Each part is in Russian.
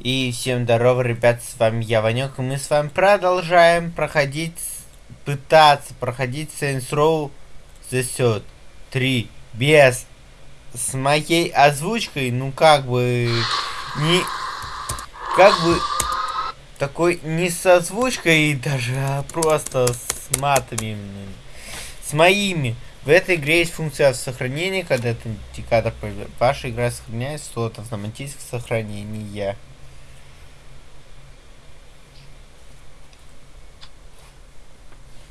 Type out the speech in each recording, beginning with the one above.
И всем здорово, ребят, с вами я, Ванек, и мы с вами продолжаем проходить, пытаться проходить Saints Row The Third 3 без, с моей озвучкой, ну как бы, не, как бы, такой не с озвучкой даже, а просто с матами, с моими. В этой игре есть функция сохранения, когда это индикатор ваша игра сохраняется, то автоматическое сохранение.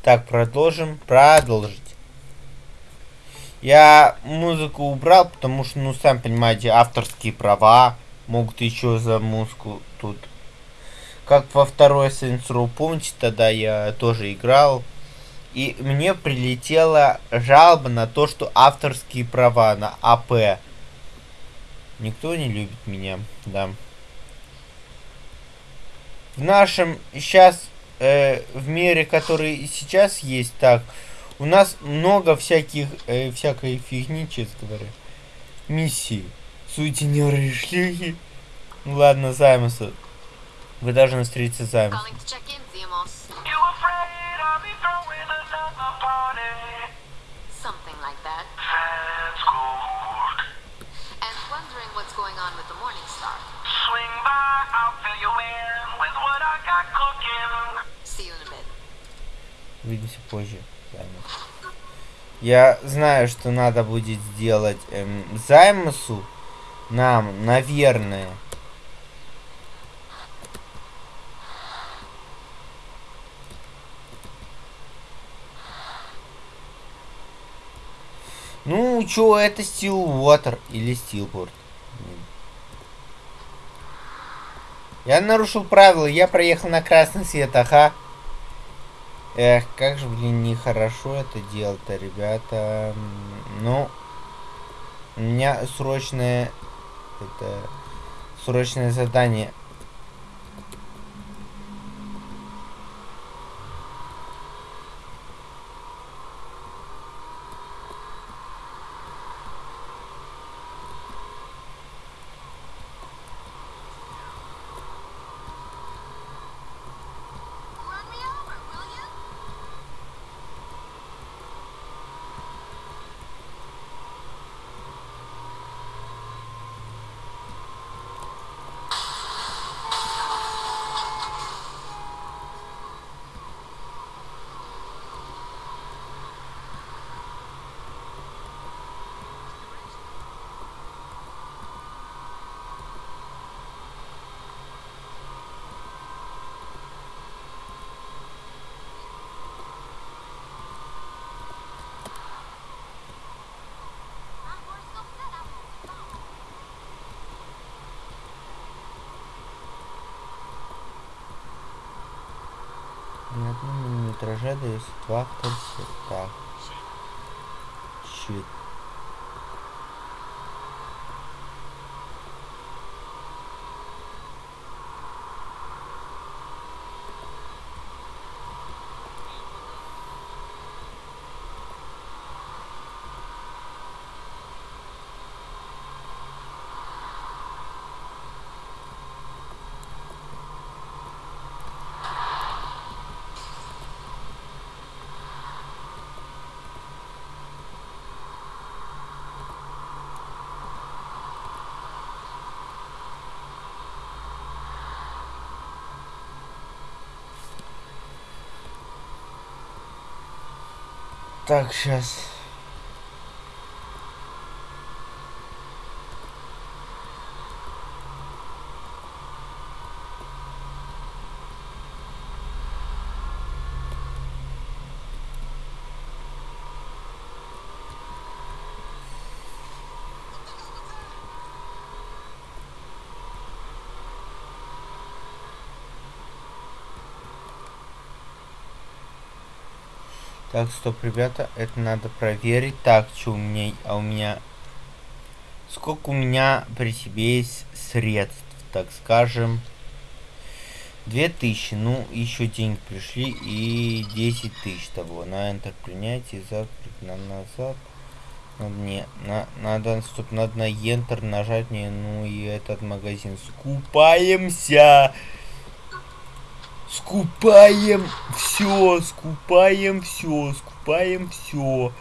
Так, продолжим. Продолжить. Я музыку убрал, потому что, ну, сами понимаете, авторские права могут еще за музыку тут. Как во второй Saints Row, помните, тогда я тоже играл. И мне прилетела жалоба на то, что авторские права на АП. Никто не любит меня, да. В нашем сейчас э, в мире, который сейчас есть, так, у нас много всяких, э, всякой фигни, честно говоря. Миссии. Сутенеры и шлюхи. Ну ладно, Займуса. Вы должны встретиться с Займусом. Swing by, I'll fill you in with what I got cooking. See you in a bit. Увидимся позже. Я знаю, что надо будет сделать эм, Займусу. Нам, наверное. Ну, чё, это Stillwater или Stillport. Я нарушил правила, я проехал на красный свет, ага. Эх, как же, блин, нехорошо это делать-то, ребята. Ну, у меня срочное... Это... Срочное задание. На одном миллиметраже дает два кольца. Так. Щит. Так, сейчас. Так, стоп, ребята, это надо проверить. Так, что у меня, а у меня... Сколько у меня при себе есть средств, так скажем. 2000, ну, еще деньги пришли и 10 тысяч того. На Enter принять и запрыг на назад. надо не, на, надо, стоп, надо на Enter нажать мне, ну и этот магазин. Скупаемся! Скупаем все, скупаем все, скупаем все.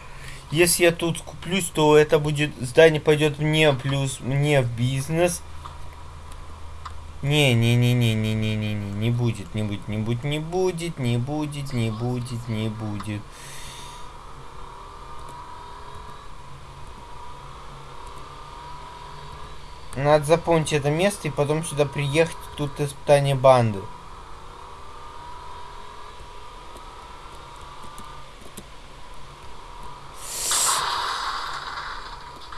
Если я тут скуплюсь, то это будет... Здание пойдет мне плюс мне в бизнес. Не-не-не-не-не-не-не-не. Не будет, не будет, не будет, не будет, не будет, не будет, не будет. Надо запомнить это место и потом сюда приехать, тут испытание банды.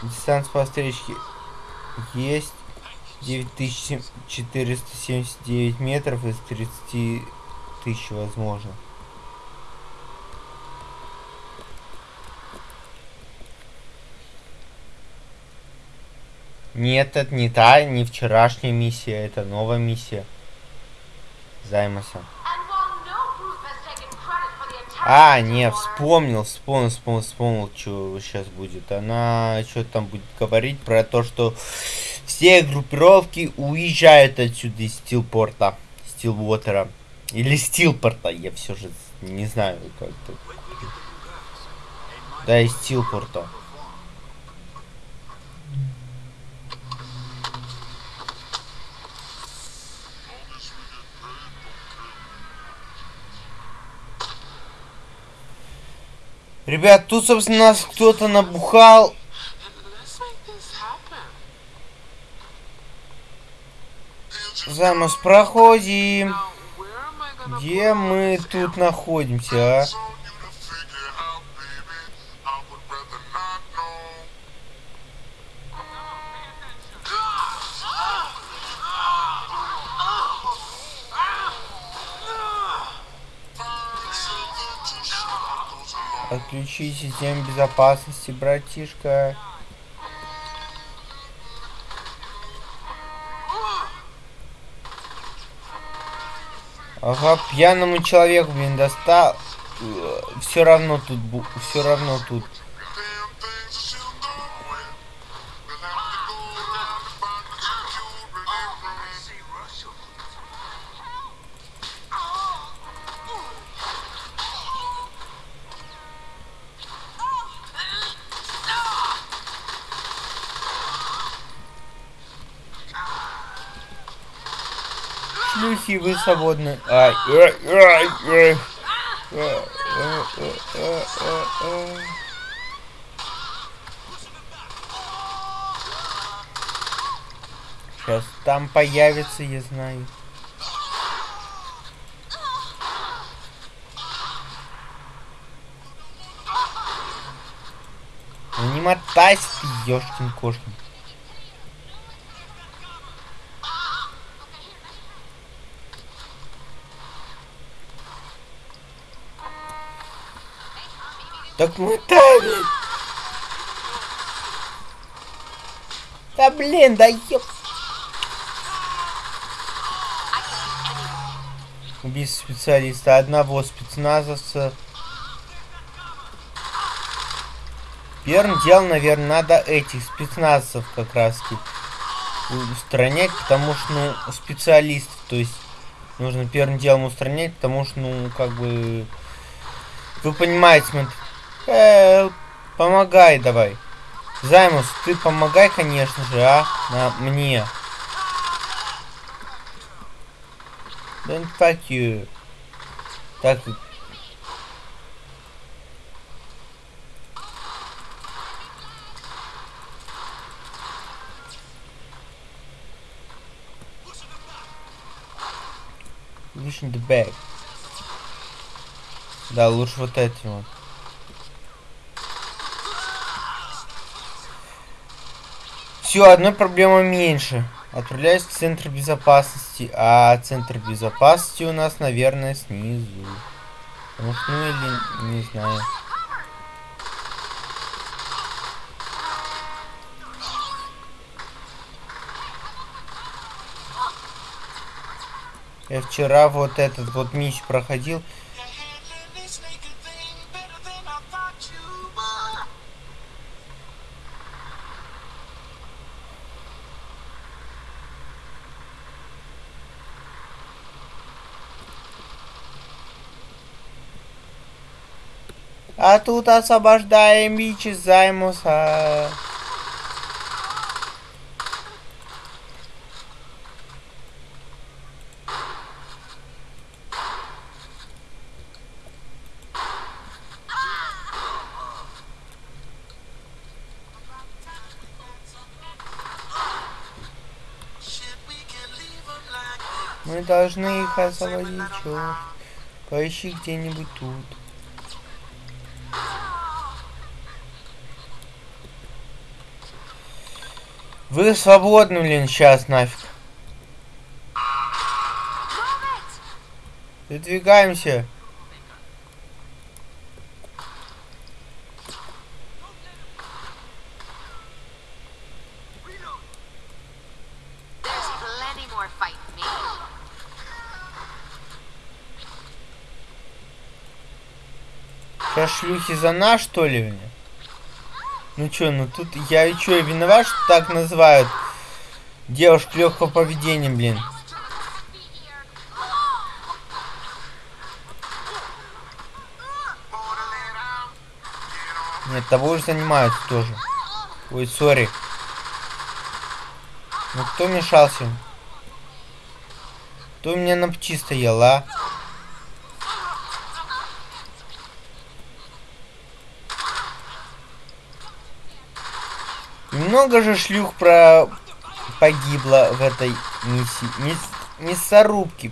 Дистанция по встречке есть 9479 метров из 30 тысяч возможно. Нет, это не та, не вчерашняя миссия, это новая миссия. Займаса. А, не, вспомнил, вспомнил, вспомнил, вспомнил, что сейчас будет. Она что-то там будет говорить про то, что все группировки уезжают отсюда из Стилпорта, Стилвотера. Или Стилпорта, я все же не знаю, как это. Да, из Стилпорта. Ребят, тут, собственно, нас кто-то набухал. Замус, проходим. Где мы тут находимся, а? Отключи систему безопасности, братишка. Ага, пьяному человеку, блин, достал. Все равно тут, все равно тут. Шлюхи, вы свободны. Ай, ай, ай, ай. Сейчас там появится, я знаю. Ну не мотайся ты, ёшкин кошкин. Так мотай, блин. Да блин, да ёп. Убийство специалиста одного спецназовца. Первым делом, наверное, надо этих спецназовцев как раз устранять, потому что, ну, специалистов, то есть, нужно первым делом устранять, потому что, ну, как бы, вы понимаете, смотри, Э, помогай давай. Займус, ты помогай, конечно же, а? На мне. Don't fuck you. Так. In the bag. Да, лучше вот этим вот. Все, одной проблема меньше. Отправляюсь в центр безопасности. А центр безопасности у нас, наверное, снизу. Что, ну или не знаю. Я вчера вот этот вот миссию проходил. А тут освобождаем Вич из Займуса. Мы должны их освободить. Поищи где-нибудь тут. Вы свободны, блин, сейчас нафиг. Выдвигаемся. Шлюхи за нас, что ли, блин? Ну чё, ну тут я и чё, виноват, что так называют девушек легкого поведения, блин. Нет, тобой же занимаются тоже. Ой, сори. Ну кто мешался? Кто у меня на пчи стоял, а? Много же шлюх про погибло в этой миссии. Мисс... Мясорубки.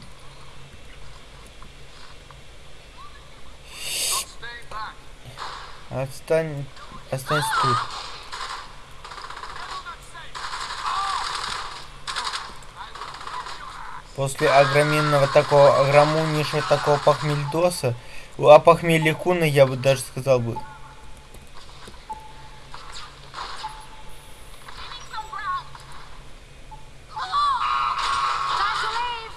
Отстань... Останься тут. После огроменного такого огромнейшего такого похмельдоса, а похмелья куна я бы даже сказал бы, Time to leave.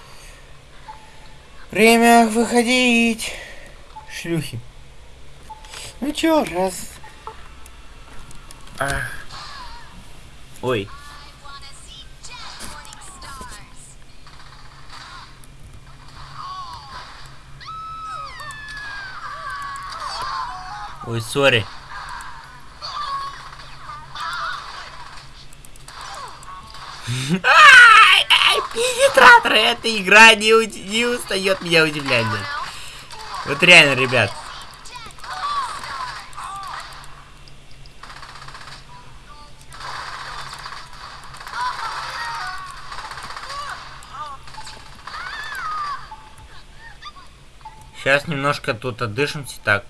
Время выходить. Шлюхи. Ну чё, раз. Ах. Ой. Ой, сори. Ай, ай, пенетратор, эта игра не, не устает меня удивлять. Вот реально, ребят. Сейчас немножко тут отдышимся так.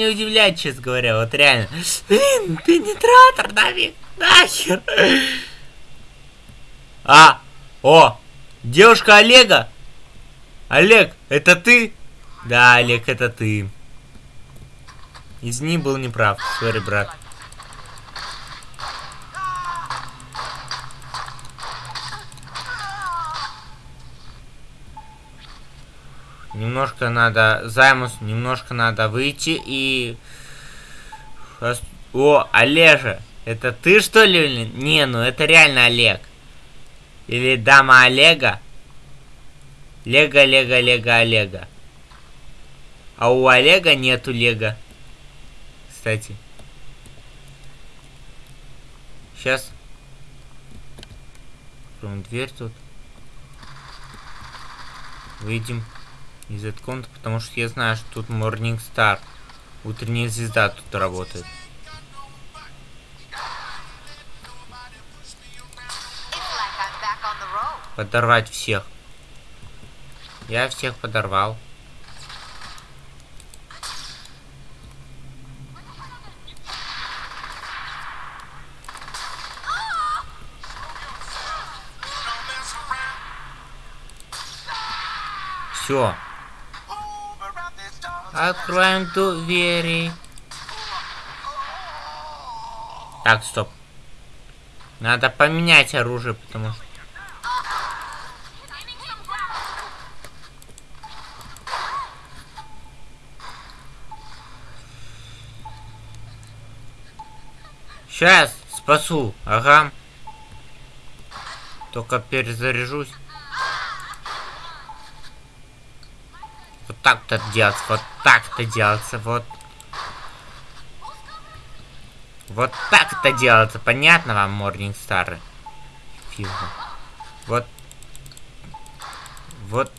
Меня удивлять, честно говоря, вот реально. Блин, пенетратор, нафиг, нахер. А, о, девушка Олега. Олег, это ты? Да, Олег, это ты. Извини, был неправ. Сори, брат. Немножко надо займус, немножко надо выйти и... О, Олежа, это ты что ли? Не, ну это реально Олег. Или дама Олега. Лего, Лего, Лего, Олега. А у Олега нету Лего. Кстати. Сейчас. Дверь тут. Выйдем из этой комнаты, потому что я знаю, что тут Morning Star. Утренняя звезда тут работает. Подорвать всех. Я всех подорвал. Все. Откроем двери. Так, стоп. Надо поменять оружие, потому что... Сейчас спасу, ага. Только перезаряжусь. Вот так-то делается, вот так-то делается, вот. Вот так это делается, понятно вам, Морнинг Стары? Физа. Вот. Вот.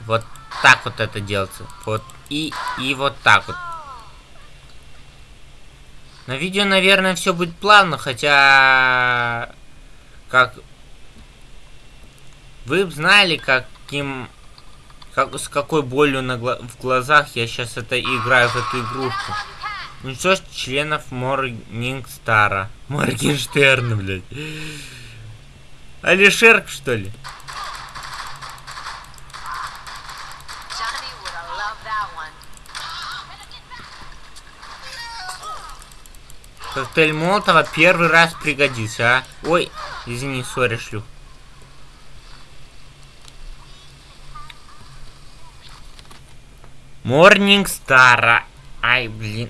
Вот так вот это делается. Вот. И, и вот так вот. На видео, наверное, все будет плавно, хотя... Как... Вы знали, каким... Как, с какой болью на в глазах я сейчас это играю в эту игрушку. Уничтожь членов Моргенстара. Моргенштерна, блядь. Алишерк, что ли? Коктейль Молотова первый раз пригодится, а? Ой, извини, сори, шлюх. Морнинг Стара. Ай, блин.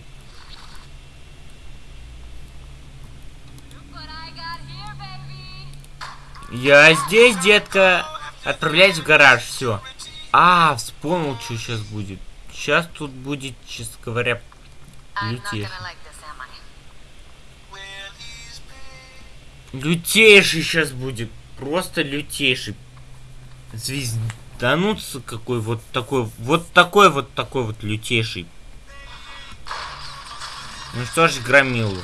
Я здесь, детка. Отправляюсь в гараж, все. А, вспомнил, что сейчас будет. Сейчас тут будет, честно говоря, лютейший. Лютейший сейчас будет. Просто лютейший. Звездануться какой вот такой. Вот такой вот такой вот лютейший. Ну что ж, громилу.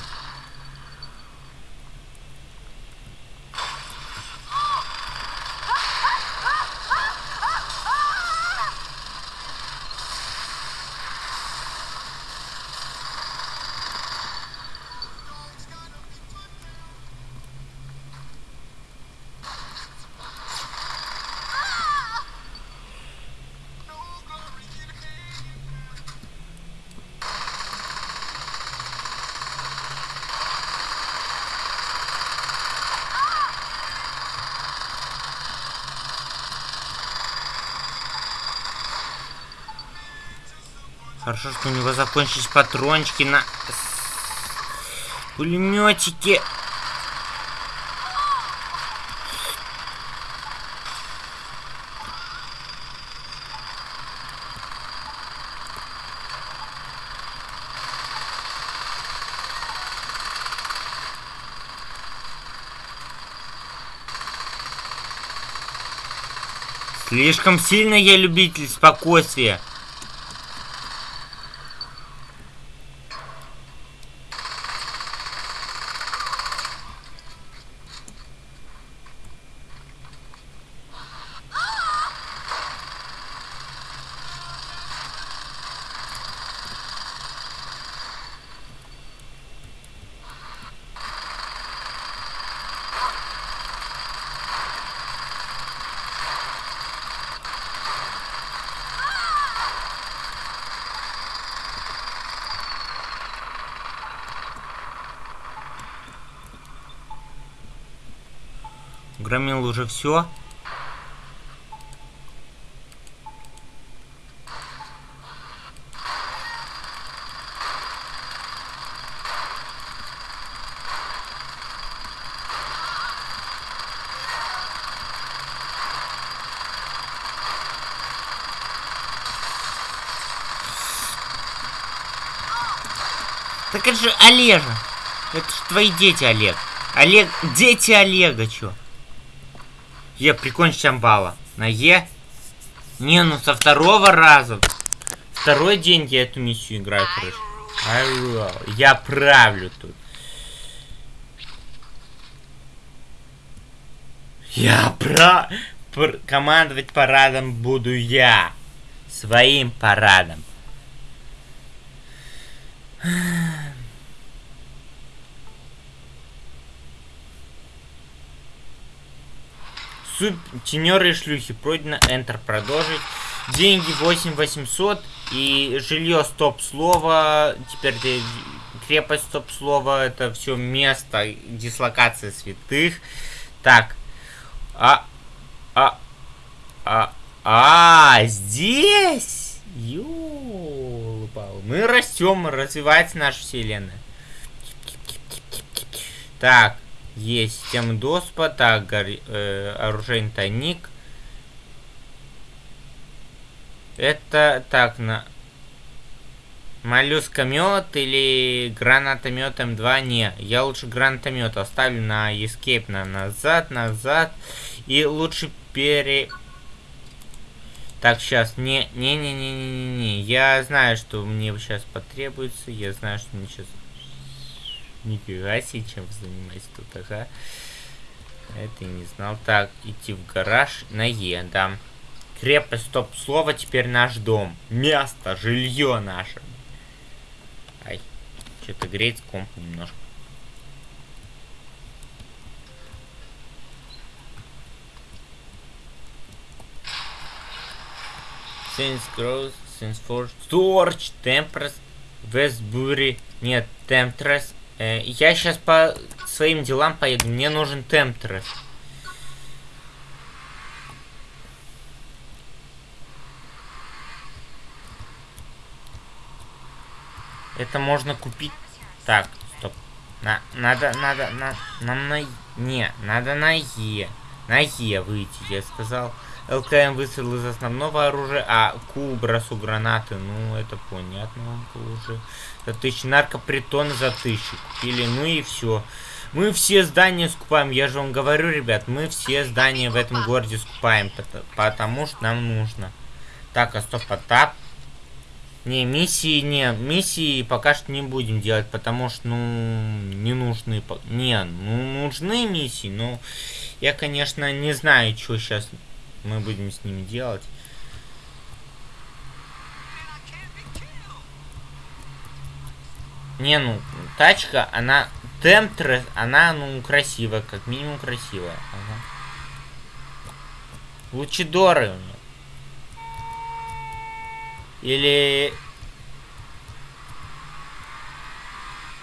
У него закончились патрончики на пулеметике. Слишком сильно я любитель спокойствия. Уже все. Так это же Олежа. Это же твои дети, Олег. Олег, дети Олега, чё? Е, прикончить амбала. На Е. Не, ну со второго раза. Второй день я эту миссию играю, короче. Алло, я правлю тут. Я про... пр- Командовать парадом буду я. Своим парадом. Сутенеры и шлюхи. Пройдено Enter продолжить. Деньги 8800 и жилье стоп слово. Теперь крепость, стоп слово, это все место дислокации святых. Так. А, а, а, а, здесь? Ёлопал. Мы растем, развивается наша вселенная. Так, есть система доступа, так, э, оружейный тайник. Это так, на... Моллюскомет или гранатомет М2? Не, я лучше гранатомет оставлю на Escape, на назад, назад. И лучше пере... Так, сейчас, не, не, не, не, не, не, не. Я знаю, что мне сейчас потребуется. Я знаю, что мне сейчас... Нифига себе, чем вы занимаетесь тут, ага. Это не знал. Так, идти в гараж на Е, да. Крепость, стоп, слово, теперь наш дом. Место, жилье наше. Ай, что-то греет комп немножко. Since Growth, Since Forge, Torch, Tempress, Westbury, нет, Temptress. Э, я сейчас по своим делам поеду, мне нужен Temptress. Это можно купить. Так, стоп. На, надо, надо, на, нам на, не, надо на Е. На Е выйти, я сказал. ЛКМ выстрел из основного оружия, а Q бросу гранаты. Ну, это понятно уже. За тысячу наркопритон за тысячу купили. Ну и все. Мы все здания скупаем. Я же вам говорю, ребят, мы все здания в этом городе скупаем. пото- Потому что нам нужно. Так, а стоп, а тап. Не, миссии не, миссии пока что не будем делать, потому что, ну, не нужны, не, ну, нужны миссии, но я, конечно, не знаю, что сейчас мы будем с ними делать. Не, ну, тачка, она, темптрес, она, ну, красивая, как минимум красивая. Ага. Лучидоры у нее. Или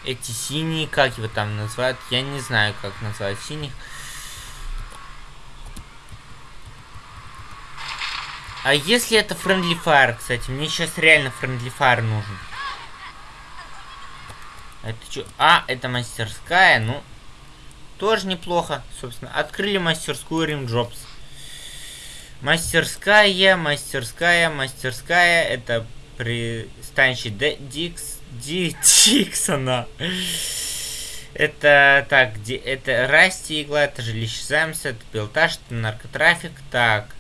эти синие, как его там называют, я не знаю, как назвать синих. А если это Friendly Fire, кстати, мне сейчас реально Friendly Fire нужен. Это что? А, это мастерская, ну, тоже неплохо, собственно. Открыли мастерскую Jobs. Мастерская, мастерская, мастерская. Это пристанище Д- Дикс, Ди, Диксона. Это так, где это Расти игла, это жилище Замса, это пилотаж, это наркотрафик. Так,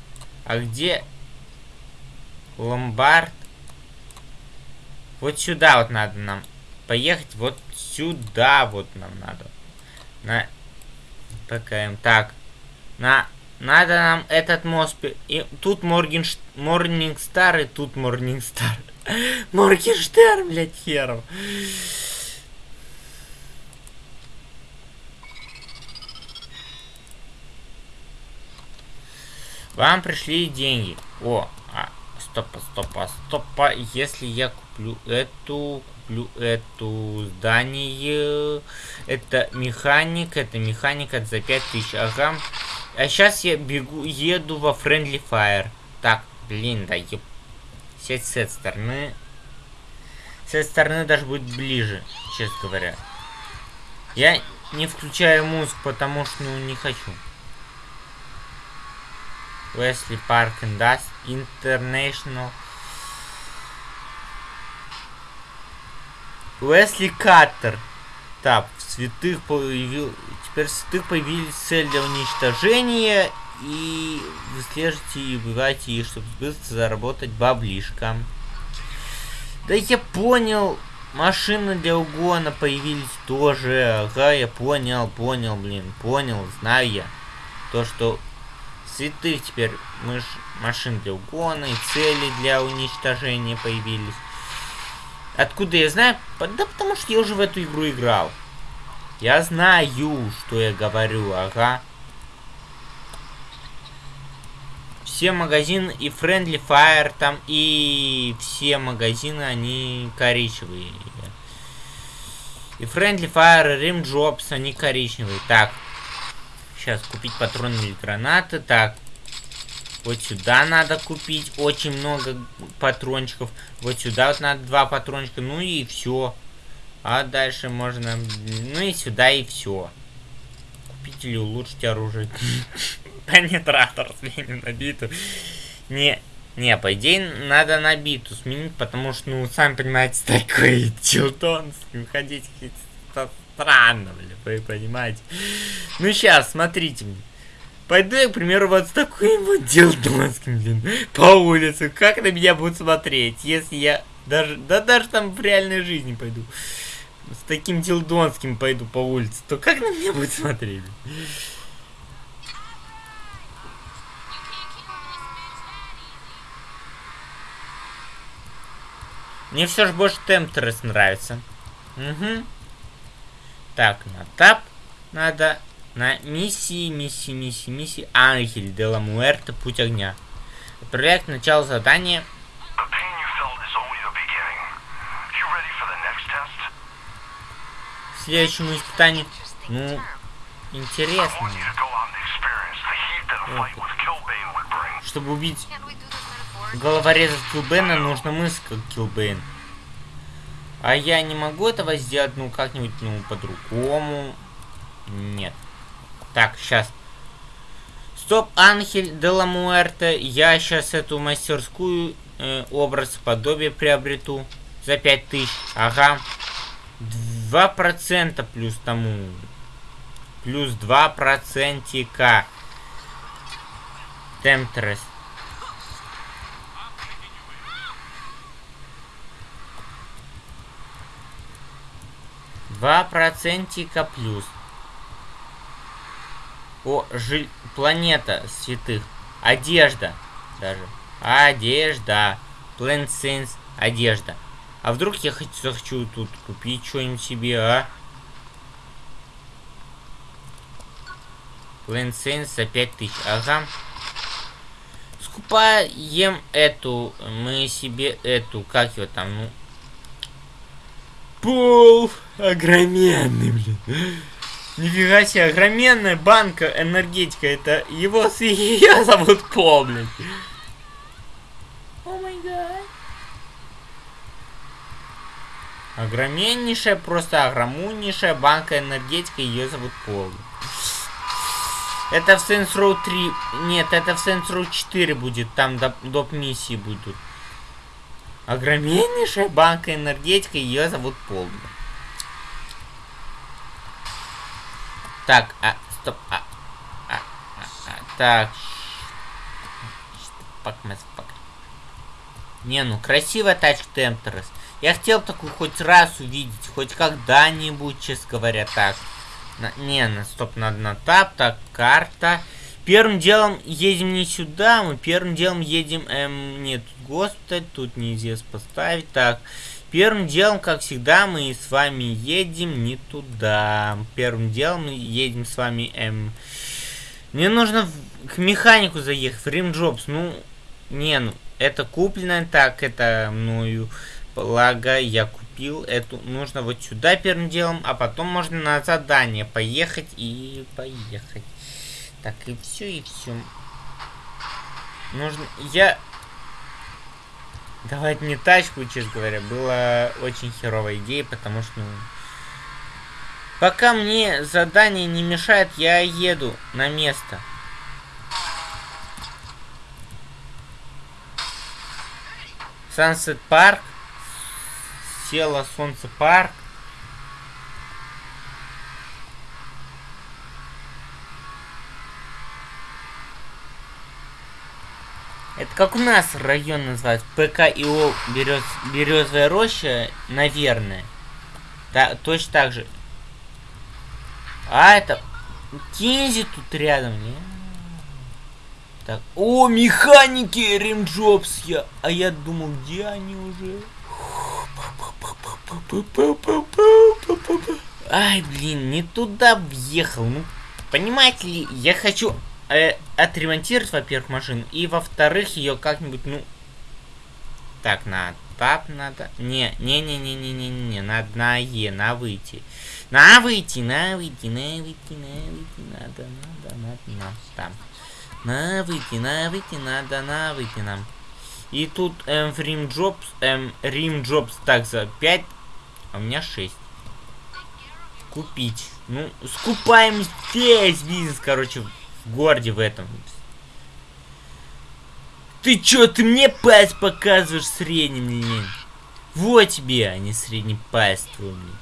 а где ломбард? Вот сюда вот надо нам поехать, вот сюда вот нам надо. На ПКМ. Так, на надо нам этот мост... И тут Моргенш... Морнингстар, и тут Морнингстар. Моргенштерн, блядь, хером. Вам пришли деньги. О, а, стопа, стопа, стопа. Если я куплю эту, эту здание, это механик, это механик, это за 5000, ага. А сейчас я бегу, еду во Friendly Fire. Так, блин, да еб... Сеть с этой стороны. С этой стороны даже будет ближе, честно говоря. Я не включаю музыку, потому что, ну, не хочу. Wesley Park International. Уэсли Каттер. Так, в святых появил... Теперь в святых появились цель для уничтожения. И выслеживайте и убивайте их, чтобы быстро заработать баблишко. Да я понял. Машины для угона появились тоже. Ага, я понял, понял, блин. Понял, знаю я. То, что святых теперь мы машин для угона и цели для уничтожения появились. Откуда я знаю? Да потому что я уже в эту игру играл. Я знаю, что я говорю, ага. Все магазины и Friendly Fire там, и все магазины, они коричневые. И Friendly Fire, Rim Jobs, они коричневые. Так. Сейчас купить патроны или гранаты. Так. Вот сюда надо купить очень много патрончиков. Вот сюда вот надо два патрончика. Ну и все. А дальше можно... Ну и сюда и все. Купить или улучшить оружие. Пенетратор сменим на биту. Не, не, по идее, надо на биту сменить, потому что, ну, сами понимаете, такой чилтон ходить странно, блин, вы понимаете. Ну, сейчас, смотрите. Пойду я, к примеру, вот с таким вот дилдонским, блин, по улице. Как на меня будут смотреть, если я даже, да даже там в реальной жизни пойду. С таким дилдонским пойду по улице, то как на меня будут смотреть? Мне все же больше Темптерес нравится. Угу. Так, на тап надо на миссии, миссии, миссии, миссии. Ангель де ла Муэрте, путь огня. К началу задания. Следующему испытанию. Ну, интересно. Чтобы убить головореза Килбена, нужно мысль как Килбейн. А я не могу этого сделать, ну, как-нибудь, ну, по-другому. Нет. Так, сейчас. Стоп, Анхель де ла Муэрте. Я сейчас эту мастерскую э, образ подобие приобрету за 5000. Ага. 2% плюс тому. Плюс 2 процентика. Темтрес. Два процентика плюс. О, жиль... планета святых. Одежда. Даже. Одежда. Plant Sense. Одежда. А вдруг я хочу, захочу тут купить что-нибудь себе, а? Plant Sense за 5000. Ага. Скупаем эту. Мы себе эту. Как его там? Ну, Пол огроменный, блин. Нифига себе, огроменная банка энергетика. Это его ее зовут Пол, блин. О май гад. Огроменнейшая, просто огромнейшая банка энергетика, ее зовут Пол. Это в Saints Row 3... Нет, это в Saints Row 4 будет, там доп, миссии будут. Огроменнейшая банка энергетика, ее зовут Пол. Так, а, стоп, а, а, а, а, так. Не, ну красивая тачка Темперес. Я хотел такую хоть раз увидеть, хоть когда-нибудь, честно говоря, так. На- не, на стоп, надо на тап, так, карта. Первым делом едем не сюда, мы первым делом едем, эм, нет, госпиталь, тут нельзя поставить, так. Первым делом, как всегда, мы с вами едем не туда. Первым делом мы едем с вами, эм, мне нужно в- к механику заехать, в Jobs, ну, не, ну, это куплено, так, это мною, благо, я купил эту, нужно вот сюда первым делом, а потом можно на задание поехать и поехать. Так, и все, и все. Нужно, я... Давать мне тачку, честно говоря, была очень херовая идея, потому что, ну... Пока мне задание не мешает, я еду на место. Сансет парк. Села солнце парк. Это как у нас район называется? ПКИО Берез... Березовая роща, наверное. Да, точно так же. А, это... Кинзи тут рядом, не? Так. О, механики Римджобс я. А я думал, где они уже? Ай, блин, не туда въехал. Ну, понимаете ли, я хочу э, отремонтировать, во-первых, машину, и во-вторых, ее как-нибудь, ну... Так, на так надо... Не, не, не, не, не, не, не, надо на Е, на выйти. На выйти, на выйти, на выйти, на выйти, надо, надо, надо, нам, там. На выйти, на выйти, надо, на выйти нам. И тут эм, в Рим Джобс, эм, Рим Джобс, так, за 5, а у меня 6. Купить. Ну, скупаем здесь бизнес, короче, в городе в этом. Ты чё, ты мне пальц показываешь средний мне? Вот тебе, а не средний пальц твой мне.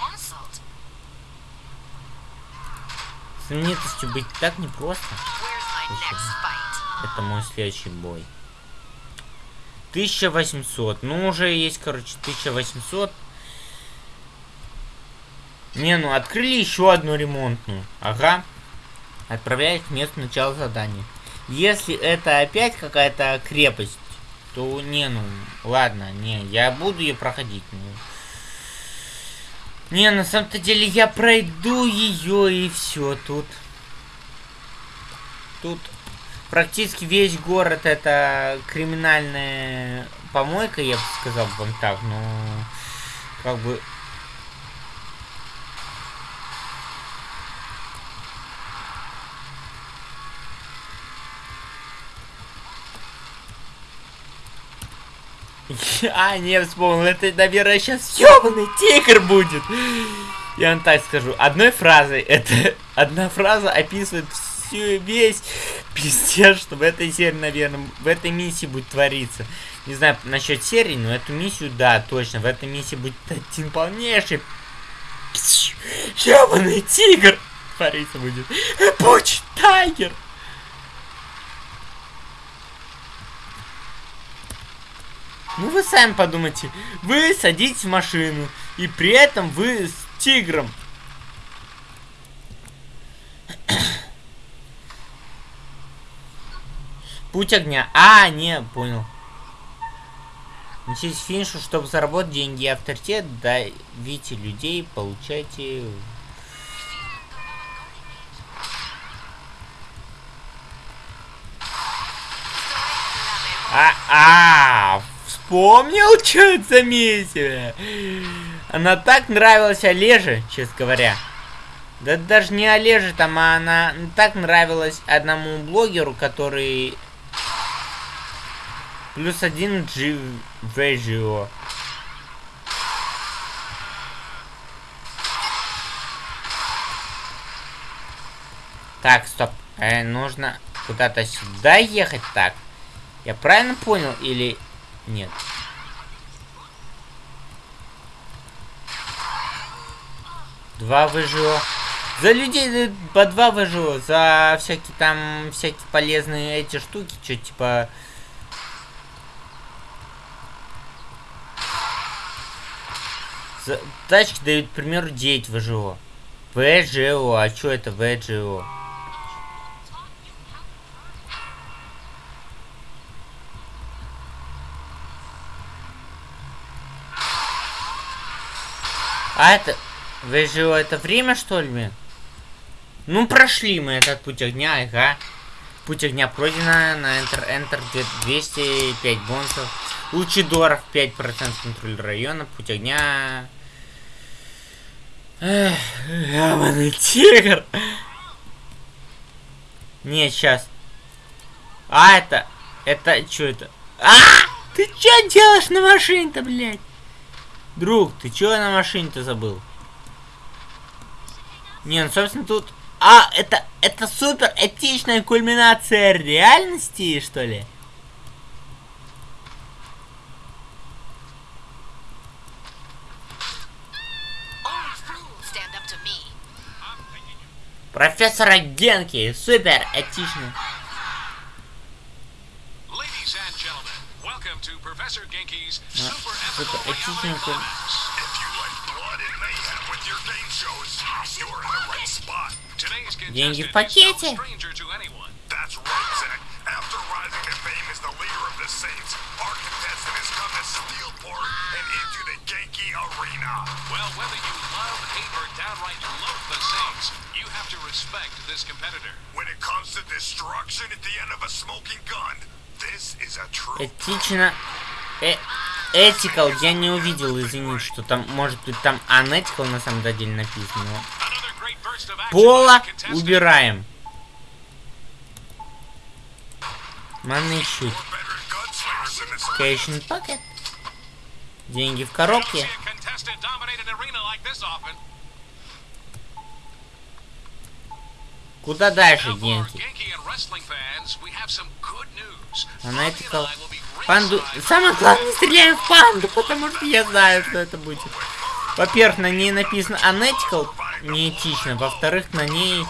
Hassled. Знаменитостью быть так непросто. Это мой следующий бой. 1800. Ну, уже есть, короче, 1800. Не, ну, открыли еще одну ремонтную. Ага. Отправляют к месту начала задания. Если это опять какая-то крепость, то не, ну, ладно, не, я буду ее проходить. Ну. Не, на самом-то деле я пройду ее и все тут. Тут практически весь город это криминальная помойка, я бы сказал вам так, но как бы А, не вспомнил, это, наверное, сейчас ёбаный тигр будет. Я вам так скажу, одной фразой, это одна фраза описывает всю весь пиздец, что в этой серии, наверное, в этой миссии будет твориться. Не знаю насчет серии, но эту миссию, да, точно, в этой миссии будет один полнейший ёбаный тигр твориться будет. Пуч тайгер. Ну вы сами подумайте, вы садитесь в машину, и при этом вы с тигром. Путь огня. А, не, понял. Неситесь к финишу, чтобы заработать деньги и авторитет, давите людей, получайте... А, а, вспомнил, что это за миссия? Она так нравилась Олеже, честно говоря. Да даже не Олеже там, а она так нравилась одному блогеру, который... Плюс один G Vegio. Так, стоп. Э, нужно куда-то сюда ехать так. Я правильно понял или нет? Два ВЖО. За людей э, по два ВЖО. За всякие там, всякие полезные эти штуки. Что типа... За... Тачки дают, к примеру, 9 ВЖО. ВЖО. А что это ВЖО? А это... ВЖО это время, что ли? Ну, прошли мы этот путь огня, ага. Путь огня пройдено на Enter, Enter 205 бонусов. Лучидоров 5% контроль района. Путь огня... Эх, ебаный тигр. Не, сейчас. А, это... Это, что это? А! Ты что делаешь на машине-то, блядь? Друг, ты чё на машине-то забыл? Не, ну, собственно, тут... А, это, это супер этичная кульминация реальности, что ли? Профессора Генки, супер этичный. to Professor Genki's yeah. super epical reality climax. If you like blood and mayhem with your game shows, you're in the right spot. Today's contestant is no stranger to anyone. That's right, Zach. After rising to fame as the leader of the Saints, our contestant has come to Steelport and into the Genki Arena. Well, whether you love, hate, or downright loathe the Saints, you have to respect this competitor. When it comes to destruction at the end of a smoking gun, Этично... Э... Ethical я не увидел, извините, что там, может быть, там unethical на самом деле написано. Пола убираем. This Cash in pocket. Деньги в коробке. Unethical. Bobby and I will be Панду... Самое главное, стреляем в панду, потому что я знаю, что это будет. Во-первых, на ней написано unethical, неэтично. Во-вторых, на ней...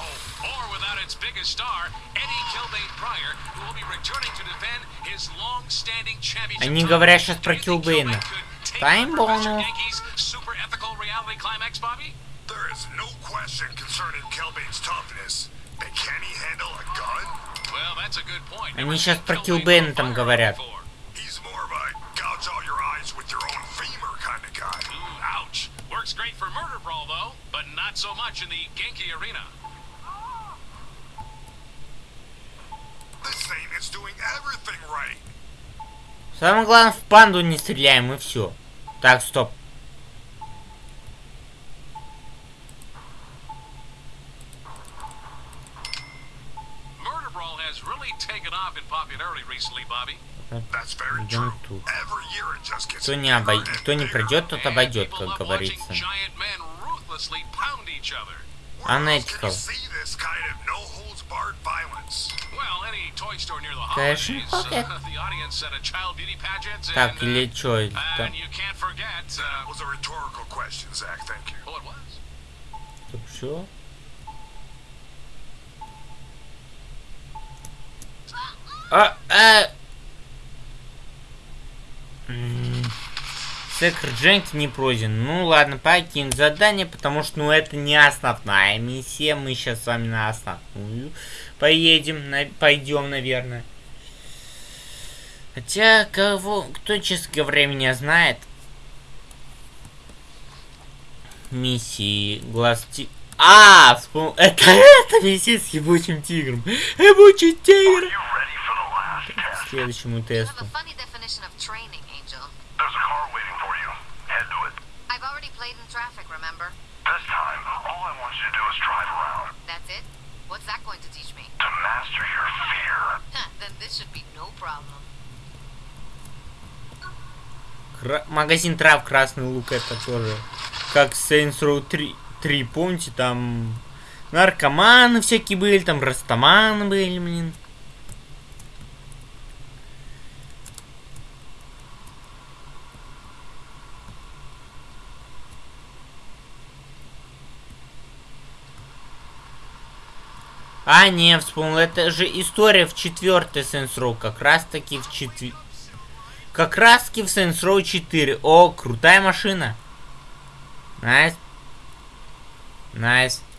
Они говорят сейчас про Килбейна. Kilbane could take Тайм on Professor бонус. Yankee's super ethical reality climax, Bobby? There is no question concerning Kelbane's toughness. Они сейчас про Килбейна там говорят. Самое главное, в панду не стреляем, и все. Так, стоп. Идем true. тут. Every year it just gets Кто не, bigger обой... Кто не пройдет, тот обойдет, как говорится. watching giant men ruthlessly pound each other. Where else can Unethical. uh, pageant, and, Так, uh, или чё? это там? and you can't forget, That uh, was a rhetorical question, Zach. Thank you. oh, it was. Так, всё? А, а... Секр Дженки не пройден. Ну ладно, покинь задание, потому что ну это не основная миссия. Мы сейчас с вами на основную поедем, на... пойдем, наверное. Хотя, кого, кто, честно говоря, меня знает, миссии глаз ти... А, вспомнил, это эта миссия с ебучим тигром. Ебучий тигр. К следующему You have тесту. a funny definition of training, Angel. There's a car waiting for you. Head to it. I've already played in traffic, remember? This time, all I want you to do is drive around. That's it? What's that going to teach me? To master your fear. Huh, then this should be no problem. Кра- Магазин трав Красный Лук это тоже. Как Saints Row 3, 3, помните, там наркоманы всякие были, там растаманы были, блин. А, не, вспомнил, это же история в четвертой Saints Row, как раз таки в четвер... Как раз таки в Saints Row 4. О, крутая машина. Nice. Nice. Ay,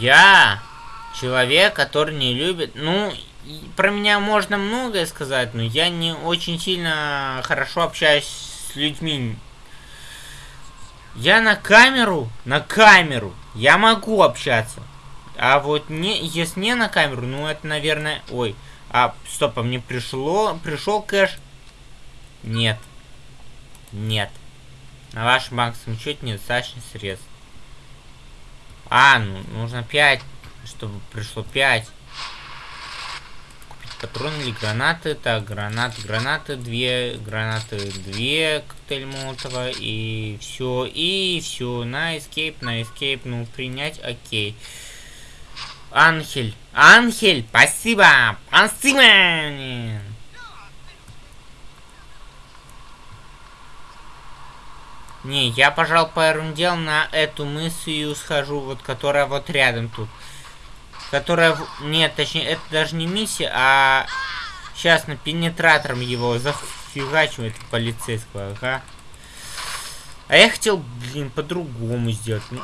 Я человек, который не любит... Ну, про меня можно многое сказать, но я не очень сильно хорошо общаюсь с людьми. Я на камеру, на камеру, я могу общаться. А вот не, если не на камеру, ну это, наверное... Ой, а, стоп, а мне пришло, пришел кэш? Нет. Нет. На вашем банковском счете недостаточно средств. А, ну, нужно 5, чтобы пришло 5. Купить патроны или гранаты. Так, гранаты, гранаты, две, гранаты, две, коктейль Молотова, и все, и все, на escape, на escape, ну, принять, окей. Анхель, Анхель, спасибо, спасибо! Не, я, пожал первым делом на эту миссию схожу, вот которая вот рядом тут. Которая... Нет, точнее, это даже не миссия, а... Сейчас на пенетратором его зафигачу, это полицейского, ага. А я хотел, блин, по-другому сделать. Ну.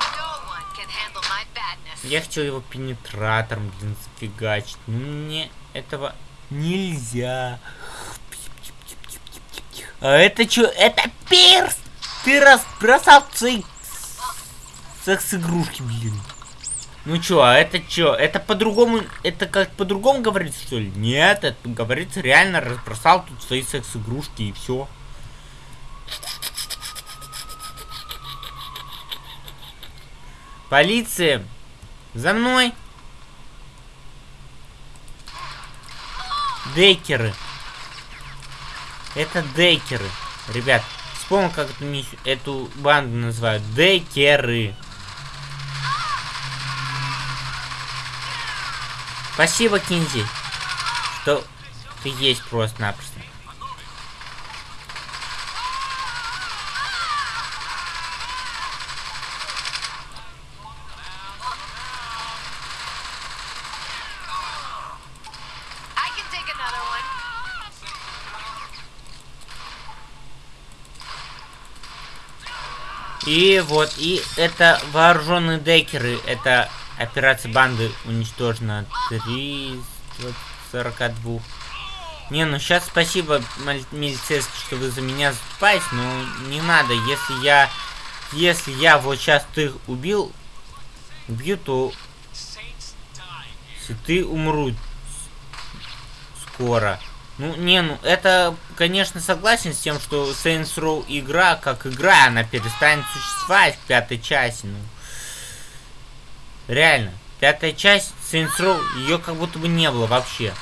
Я хотел его пенетратором, блин, зафигачить. Ну, мне этого нельзя. А это что? Это перс! Ты разбросал свои секс-игрушки, блин. Ну чё, а это чё? Это по-другому, это как по-другому говорится, что ли? Нет, это говорится реально разбросал тут свои секс-игрушки и все. Полиция! За мной! Декеры. Это декеры. Ребят, вспомнил, как эту, миссию, эту банду называют. Декеры. Спасибо, Кинзи, что ты есть просто-напросто. И вот, и это вооруженные декеры. Это операция банды уничтожена 342. Не, ну сейчас спасибо, милицейский, что вы за меня заступаете, но не надо. Если я, если я вот сейчас ты убил, убью, то ты умру скоро. Ну, не, ну, это, конечно, согласен с тем, что Saints Row игра, как игра, она перестанет существовать в пятой части, ну. Реально. Пятая часть Saints Row, ее как будто бы не было вообще.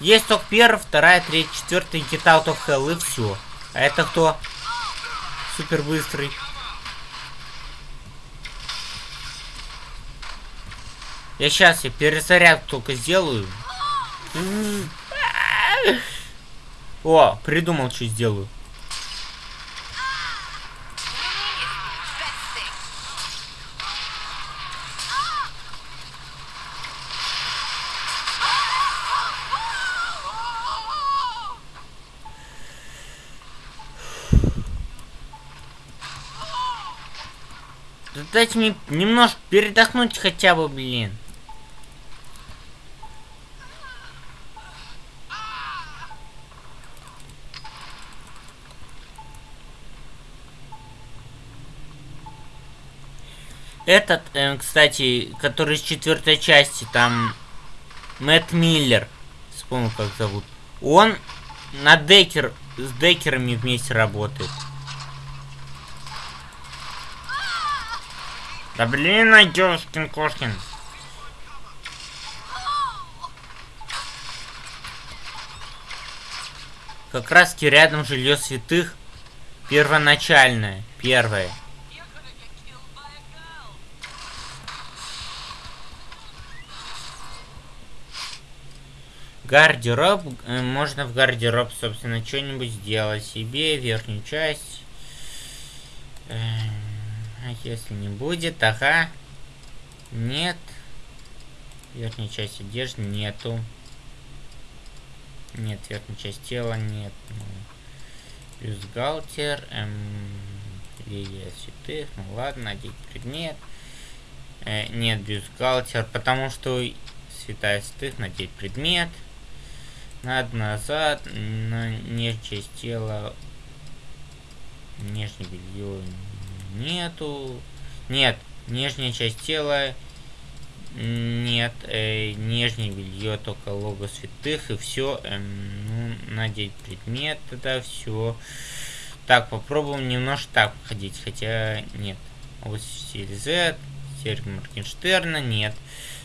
Есть только первая, вторая, третья, четвертая, Get Out of Hell и все. А это кто? Супер быстрый. Я сейчас я перезаряд только сделаю. О, придумал, что сделаю. Дайте мне немножко передохнуть хотя бы, блин. Этот, э, кстати, который из четвертой части, там Мэтт Миллер, вспомнил как зовут. Он на Декер, с Декерами вместе работает. Да блин, Айдёшкин Кошкин. Как раз таки рядом жилье святых. Первоначальное. Первое. Гардероб. э, Можно в гардероб, собственно, что-нибудь сделать себе. Верхнюю часть. Эм, А если не будет, ага. Нет. Верхняя часть одежды нету. Нет, верхняя часть тела нет. Ну, бюстгальтер. Эм, лилия святых. Ну ладно, надеть предмет. Э, нет, бюстгальтер, потому что святая святых надеть предмет. Надо назад, на часть тела. Нижнее белье нету. Нет, нижняя часть тела. Нет, э, нижнее белье только лого святых и все. ну, надеть предмет, тогда все. Так, попробуем немножко так ходить, хотя нет. Вот стиль Z, серьги Моргенштерна, нет.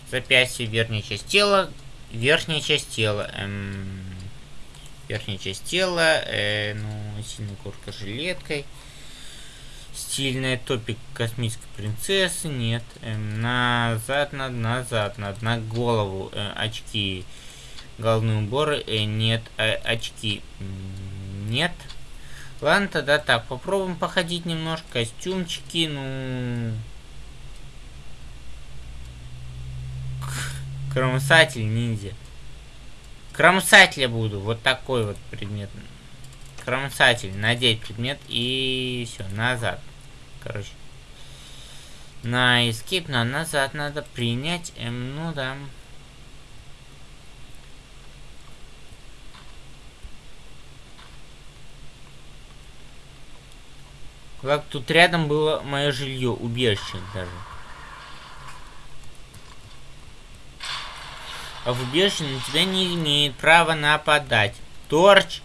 Запястье, верхняя часть тела, верхняя часть тела. Эм, верхняя часть тела, э, ну, сильная куртка с жилеткой. Стильная топик космической принцессы, нет. Эм, назад, надо, назад, надо, на голову э, очки. Головные уборы, э, нет. Э, очки, нет. Ладно, тогда так, попробуем походить немножко. Костюмчики, ну... Кромсатель ниндзя. Кромсателя буду. Вот такой вот предмет. Кромсатель. Надеть предмет и все, назад. Короче. На эскип, на назад надо принять. Эм, ну да. Как тут рядом было мое жилье, убежище даже. Убежище на тебя не имеет права нападать. Торч,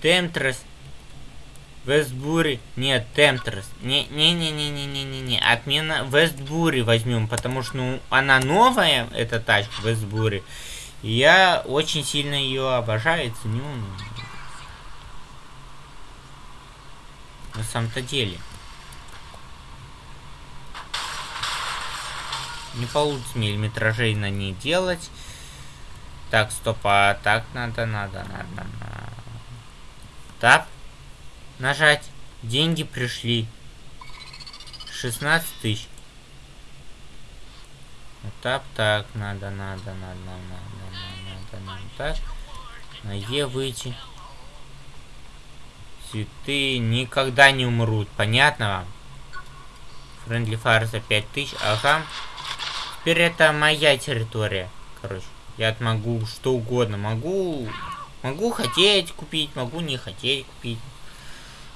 Темтрес, Вестбури. Нет, Темтрес. Не-не-не-не-не-не-не. Отмена Вестбури возьмем, потому что ну, она новая, эта тачка Вестбури. Я очень сильно ее обожаю ценю. На самом-то деле. Не получится миллиметражей на ней делать. Так, стоп, а так надо, надо, надо, надо. Так. Нажать. Деньги пришли. 16 тысяч. Так, так, надо, надо, надо, надо, надо, надо, надо, так. На Е выйти. Цветы никогда не умрут, понятно вам? Френдли фаер за 5000, ага. Теперь это моя территория, короче. Я могу что угодно, могу... Могу хотеть купить, могу не хотеть купить.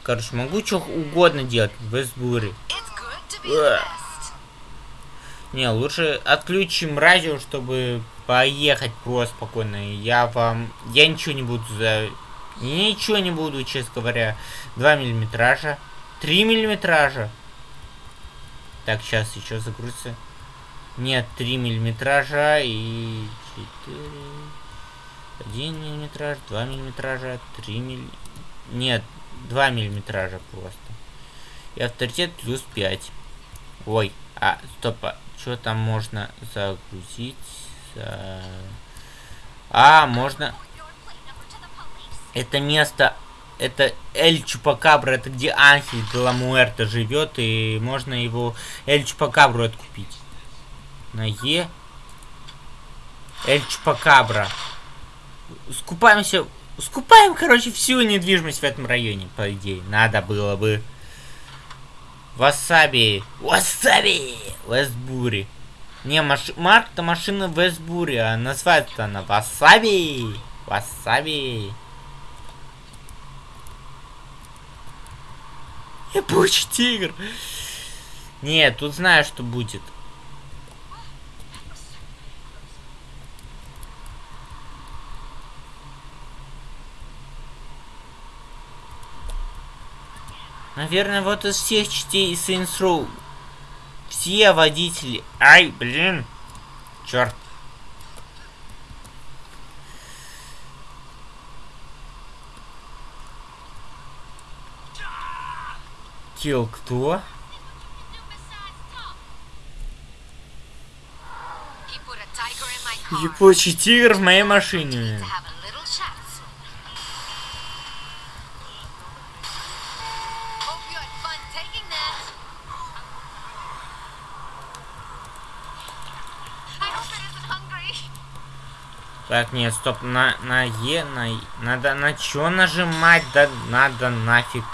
Короче, могу что угодно делать Ugh. best. Не, лучше отключим радио, чтобы поехать просто спокойно. Я вам... Я ничего не буду за... Ничего не буду, честно говоря. 2 миллиметража. 3 миллиметража. Так, сейчас еще загрузится. Нет, 3 миллиметража и 4... 1 миллиметраж, 2 миллиметража, 3 милли... Нет, 2 миллиметража просто. И авторитет плюс 5. Ой, а, стоп, а что там можно загрузить? За- А, можно... Это место... Это Эль Чупакабра, это где Анхель де ла Муэрта живет, и можно его Эль Чупакабру откупить. На Е. Эль Чупакабра. Скупаемся... Скупаем, короче, всю недвижимость в этом районе, по идее. Надо было бы. Васаби. Васаби. Вестбури. Не, маш... марка машина Вестбури, а называется она Васаби. Васаби. Ебучий тигр. Нет, тут знаю, что будет. Наверное, вот из всех частей Saints Row все водители... Ай, блин. Черт. Килл кто? He put a tiger in my car. Ебучий тигр в моей машине. To have a little chat soon. Hope you had fun taking that. I hope it isn't hungry. Так, нет, стоп, на, на Е, на... Надо на чё нажимать? Да надо нафиг.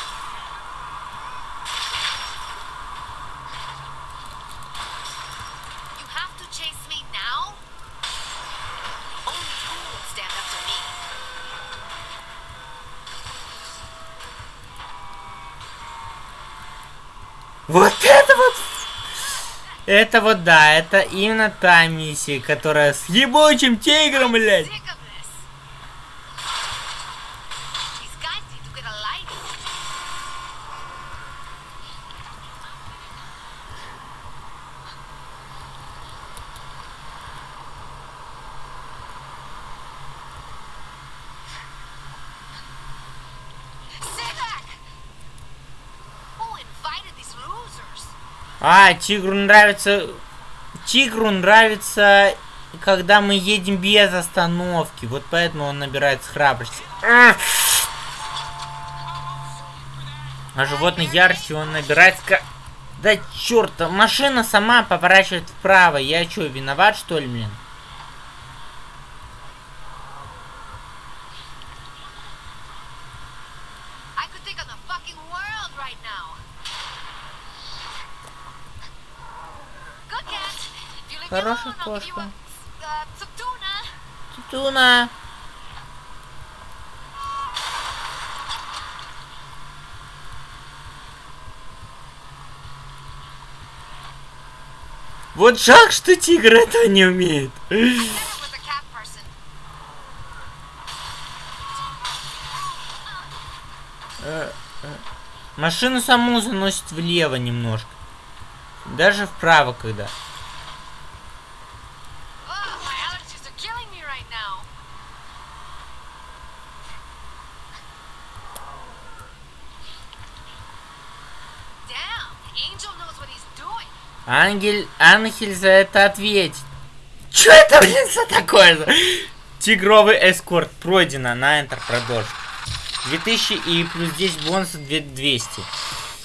Вот это вот... Это вот да, это именно та миссия, которая с ебучим тигром, блядь. А, тигру нравится... Тигру нравится, когда мы едем без остановки. Вот поэтому он набирает храбрости. А животной ярости он набирает... Да черт, машина сама поворачивает вправо. Я что, виноват что ли, блин? Хорошая кошка. Цуцуна. Вот жаль, что тигр это не умеет. Э, э, машину саму заносит влево немножко. Даже вправо когда. Ангель, Ангель за это ответит. Чё это, блин, за такое? Тигровый эскорт пройдено. На Enter продолжить. 2000 и плюс 10 бонусов 200.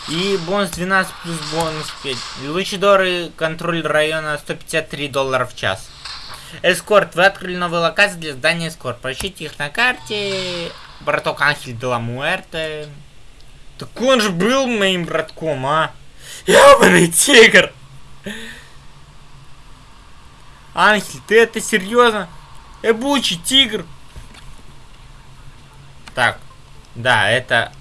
И бонус 12 плюс бонус 5. Лучидоры контроль района 153 доллара в час. Эскорт. Вы открыли новые локации для здания эскорт. Поищите их на карте. Браток Анхель де ла Муэрте. Так он же был моим братком, а? Ебаный тигр! Анхель, ты это серьезно? Эбучий тигр! Так, да, это...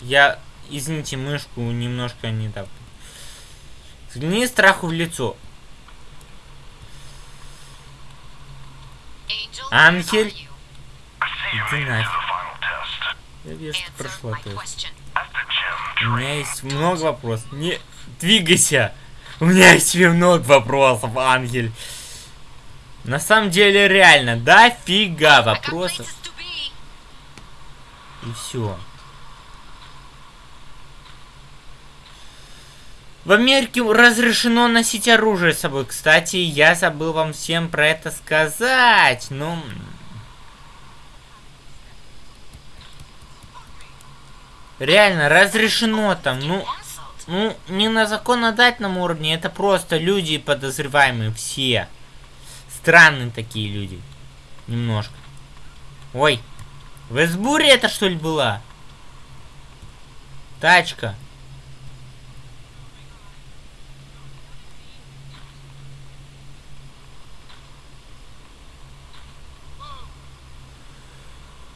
Я, извините, мышку немножко не так. Взгляни страху в лицо. You? Иди нафиг. Я вижу, что прошла тест. У меня есть много вопросов. Не двигайся. У меня есть тебе много вопросов, Ангель. На самом деле, реально, дофига I got вопросов. И все. В Америке разрешено носить оружие с собой. Кстати, я забыл вам всем про это сказать. Ну... Реально, разрешено там. Ну. Ну, не на законодательном уровне, это просто люди подозреваемые, все. Странные такие люди. Немножко. Ой, в Эсбуре это что ли была? Тачка.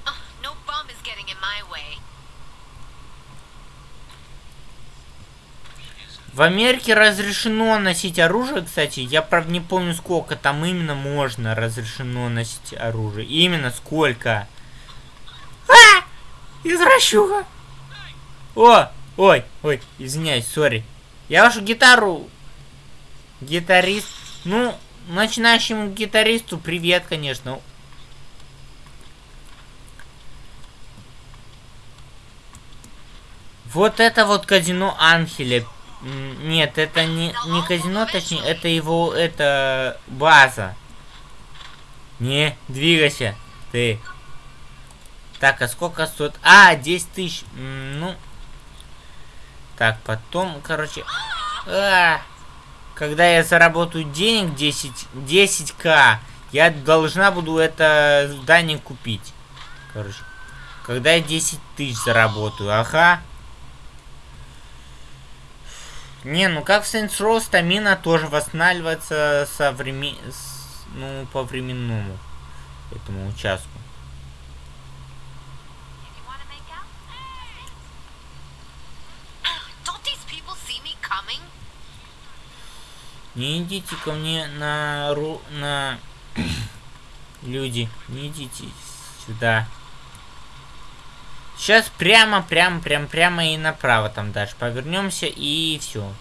Ugh, no bum is getting in my way. В Америке разрешено носить оружие, кстати. Я, правда, не помню, сколько там именно можно разрешено носить оружие. Именно сколько. А! Извращуха! О! Ой, ой, извиняюсь, сори. Я вашу гитару... Гитарист... Ну, начинающему гитаристу привет, конечно. Вот это вот казино Анхеля. Нет, это не, не казино, точнее, это его, это база. Не, двигайся, ты. Так, а сколько стоит? А, 10 тысяч. Ну. Так, потом, короче. а, когда я заработаю денег 10, 10к, я должна буду это здание купить. Короче. Когда я 10 тысяч заработаю, ага. Не, ну как в Saints Row стамина тоже восстанавливается со времен... с- ну, по временному этому участку. Не идите ко мне на ру... на... Люди, не идите сюда. Сейчас прямо, прямо, прямо, прямо и направо там дальше повернемся и все.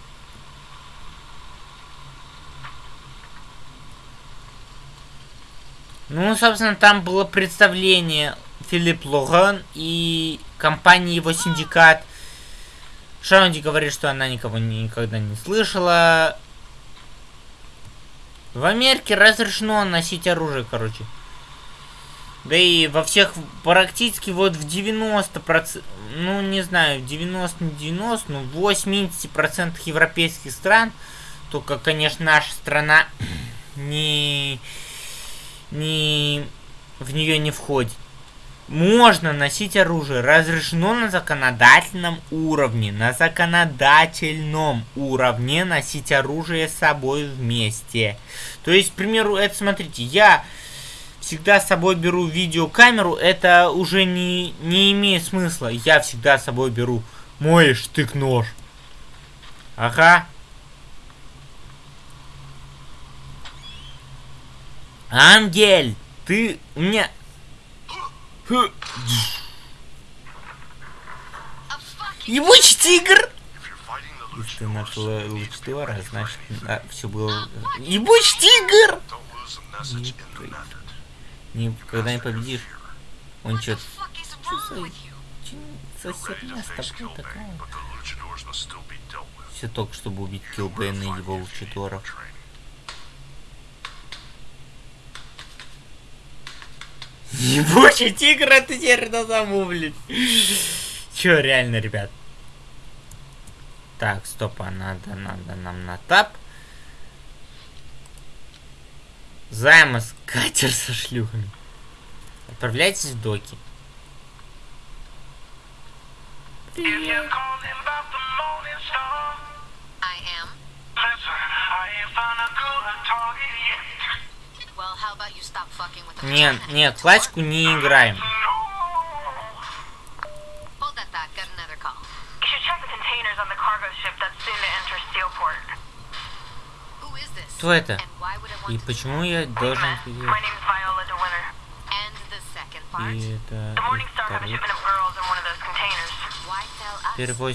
Ну, собственно, там было представление Филипп Логан и компании его синдикат. Шаунди говорит, что она никого никогда не слышала. В Америке разрешено носить оружие, короче. Да и во всех, практически вот в 90%, ну не знаю, 90, не 90, ну в 80% европейских стран, только, конечно, наша страна не, не, в нее не входит. Можно носить оружие, разрешено на законодательном уровне, на законодательном уровне носить оружие с собой вместе. То есть, к примеру, это смотрите, я всегда с собой беру видеокамеру, это уже не, не имеет смысла. Я всегда с собой беру мой штык-нож. Ага. Ангель, ты у меня... Ебучий тигр! Если ты Luchadors, нашла Лучтора, значит, все было... Ебучий тигр! lose method. Не, когда не победишь, он чё... чё за херня с тобой такая? Все только, чтобы убить Килбейна и его Лучидоров. Ебучий тигр, это теперь на саму, блядь. Чё, реально, ребят? Так, стоп, а надо, надо нам на тап. Займас, катер со шлюхами. Отправляйтесь в доки. Нет, нет, классику не играем. Кто это? И почему я должен... И это... The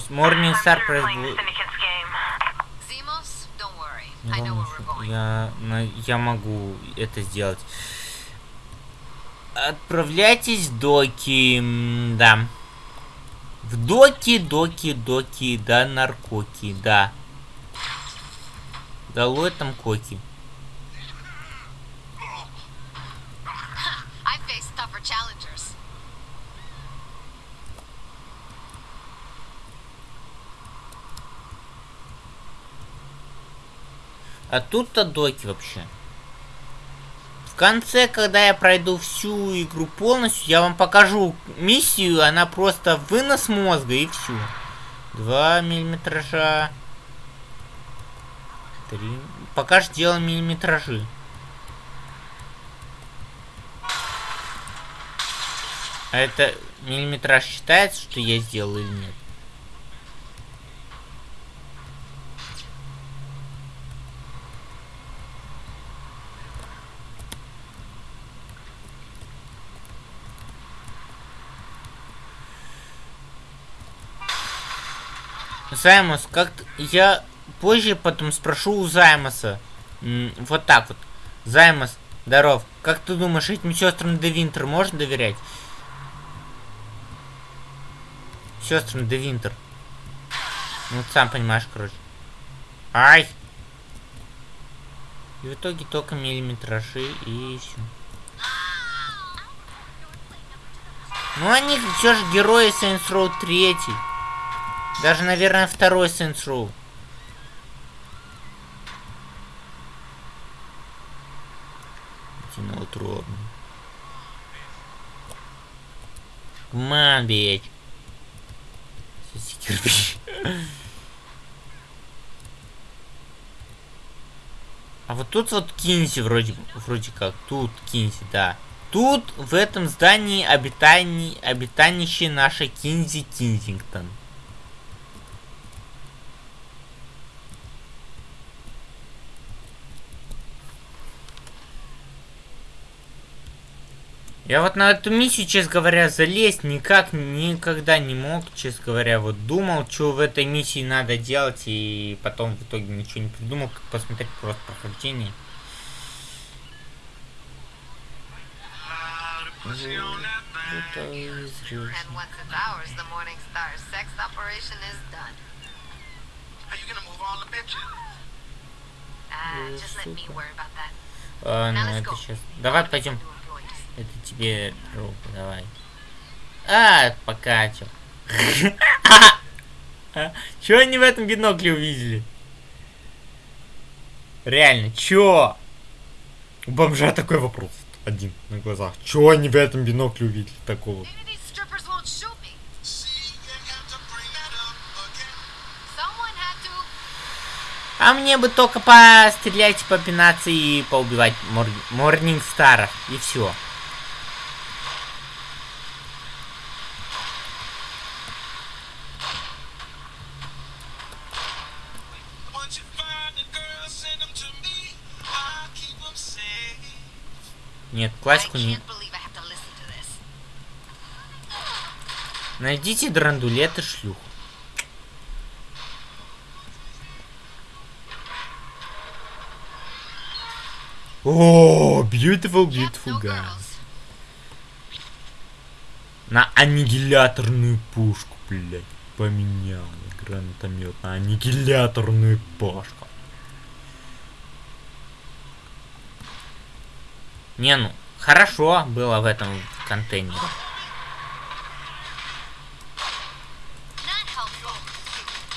Morning Star. Я, я могу это сделать. Отправляйтесь в доки, да. В доки, доки, доки, да, наркоки, да. Долой там коки. А тут-то доки вообще. В конце, когда я пройду всю игру полностью, я вам покажу миссию, она просто вынос мозга и все. Два миллиметража. Три. Пока что делаем миллиметражи. А это миллиметраж считается, что я сделал или нет? Займос, как я позже потом спрошу у Займоса. Вот так вот. Займос, здоров. Как ты думаешь, этим сестрам Де Винтер можно доверять? Сестрам Де Винтер. Ну, сам понимаешь, короче. Ай! И в итоге только миллиметражи и все. Ну, они все же герои Saints Row 3. Даже, наверное, второй Saints Row. On, bitch. Соси кирпич. А вот тут вот Кинси вроде, вроде как. Тут Кинси, да. Тут в этом здании обитани, обитанище наша Кинзи Кинзингтон. Я вот на эту миссию, честно говоря, залезть никак никогда не мог, честно говоря. Вот думал, что в этой миссии надо делать, и потом в итоге ничего не придумал, как посмотреть просто прохождение. About that. А, ну это сейчас. Давай пойдем. Это тебе руку, давай. А, пока чё. Чё они в этом бинокле увидели? Реально, чё? У бомжа такой вопрос. Один на глазах. Чё они в этом бинокле увидели такого? А мне бы только пострелять, попинаться и поубивать мор... Морнингстаров. И все. Нет, классику не... Найдите драндулет и шлюх. О, beautiful, beautiful girls. На аннигиляторную пушку, блядь, поменял гранатомет на аннигиляторную пушку. Не, ну, хорошо было в этом контейнере.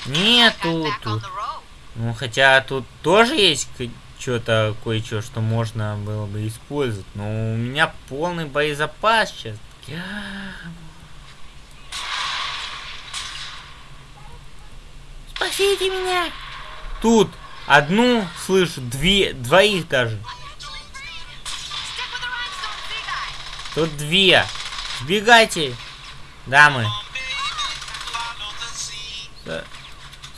Нету тут. Ну, хотя тут тоже есть что-то, кое-что, что можно было бы использовать. Но у меня полный боезапас сейчас. Спасите меня! Тут одну слышу, две, двоих даже. Тут две. Сбегайте, дамы. С-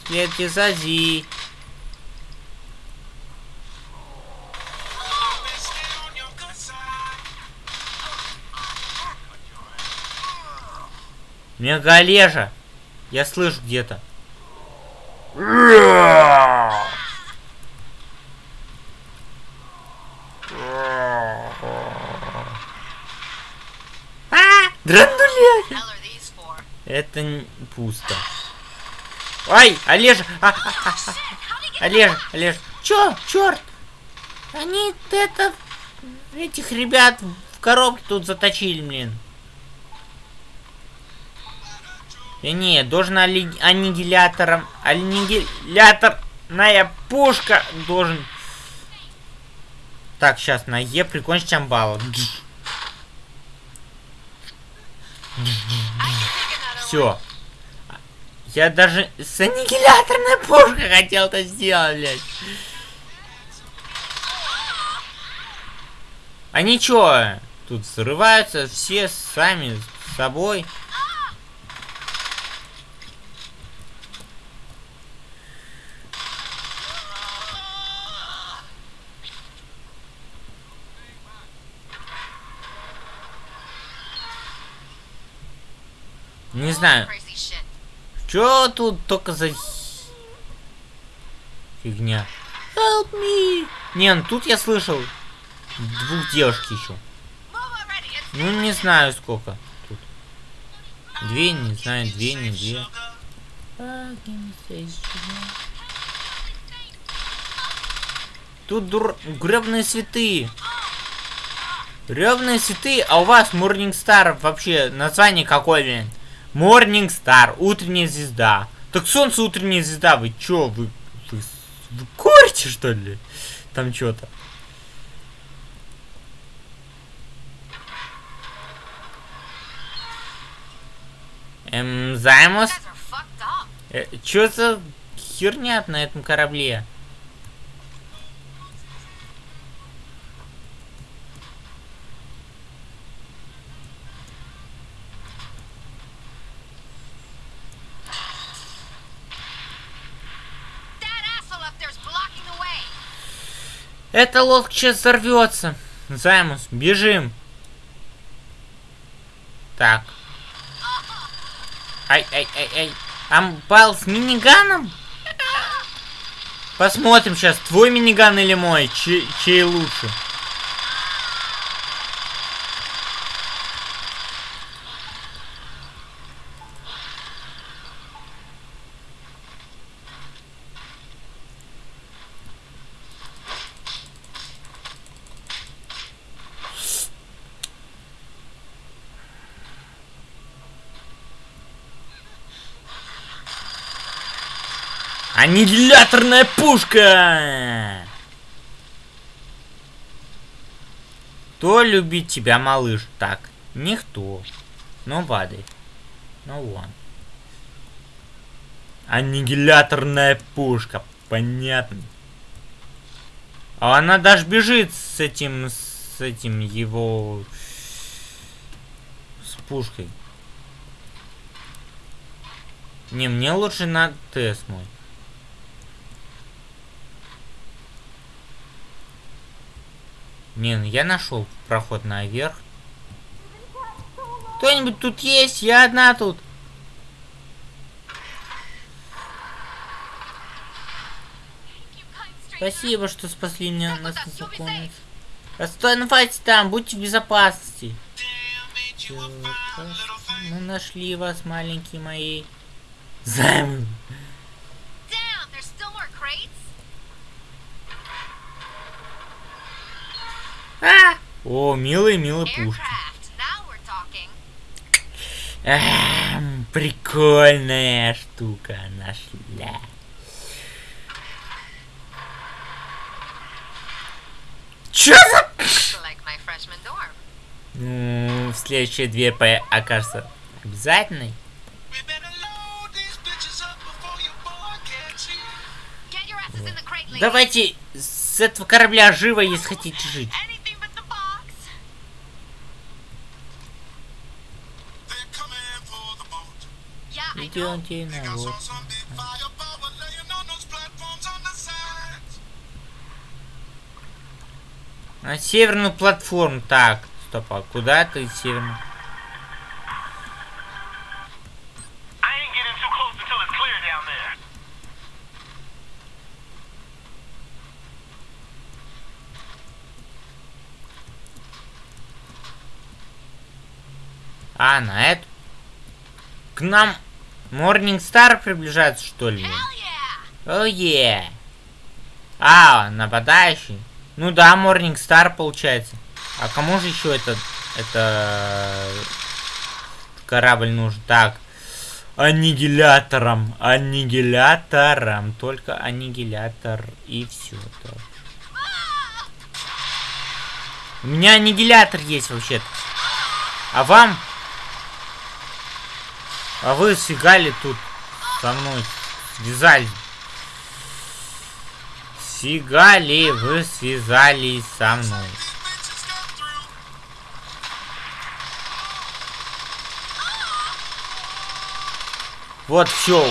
Следуйте за Зи. Мегалежа. Я слышу где-то. For? Это пусто. Ай, Олежа! А, а, а, Олежа, Олежа. Чё, черт? Они это... Этих ребят в коробке тут заточили, блин. И не, должен али- аннигилятором... Аннигиляторная пушка должен... Так, сейчас на Е прикончить амбала. Все. Я даже с аннигиляторной пушкой хотел это сделать, блядь. Они чё? Тут взрываются все сами с собой. Не знаю? Чё тут только за фигня? Help me! Не, ну тут я слышал двух девушек еще. Ну не знаю сколько тут. Две, не знаю, две, не две. Тут дур... гребные цветы. Гребные цветы, а у вас Morningstar вообще название какое, блин? Morning Star, утренняя звезда. Так солнце утренняя звезда, вы чё, вы, вы, вы курите что ли? Там что-то. Эм, Займус, э, чё за херня на этом корабле? Эта лодка сейчас взорвется. Займус, бежим. Так. Ай, ай, ай, ай. Амбал с миниганом? Посмотрим сейчас, твой миниган или мой, чей, чей лучше. Аннигиляторная пушка! Кто любит тебя, малыш? Так, никто. Nobody. No one. Аннигиляторная пушка. Понятно. А она даже бежит с этим, с этим его... С пушкой. Не, мне лучше на ТС мой. Не, ну я нашел проход наверх. Кто-нибудь тут есть? Я одна тут. Спасибо, что спасли меня нас незнакомец. Оставайтесь там, будьте в безопасности. Мы нашли вас, маленькие мои. Займ. А! О, милые, милые пушки. А, прикольная штука нашла. Чё за... Ну, в следующие две по окажется обязательной. Давайте с этого корабля живо, если хотите жить. Видео отдельное, вот. На северную платформу. Так, стоп, а куда ты северную? А, на эту? К нам Morning Star приближается, что ли? Hell yeah. О, е. А, нападающий. Ну да, Morning Star получается. А кому же еще этот, это корабль нужен? Так, аннигилятором, аннигилятором, только аннигилятор и все. У меня аннигилятор есть вообще-то. А вам? А вы сфигали тут со мной, связались. Сфигали, вы связались со мной. Вот, все,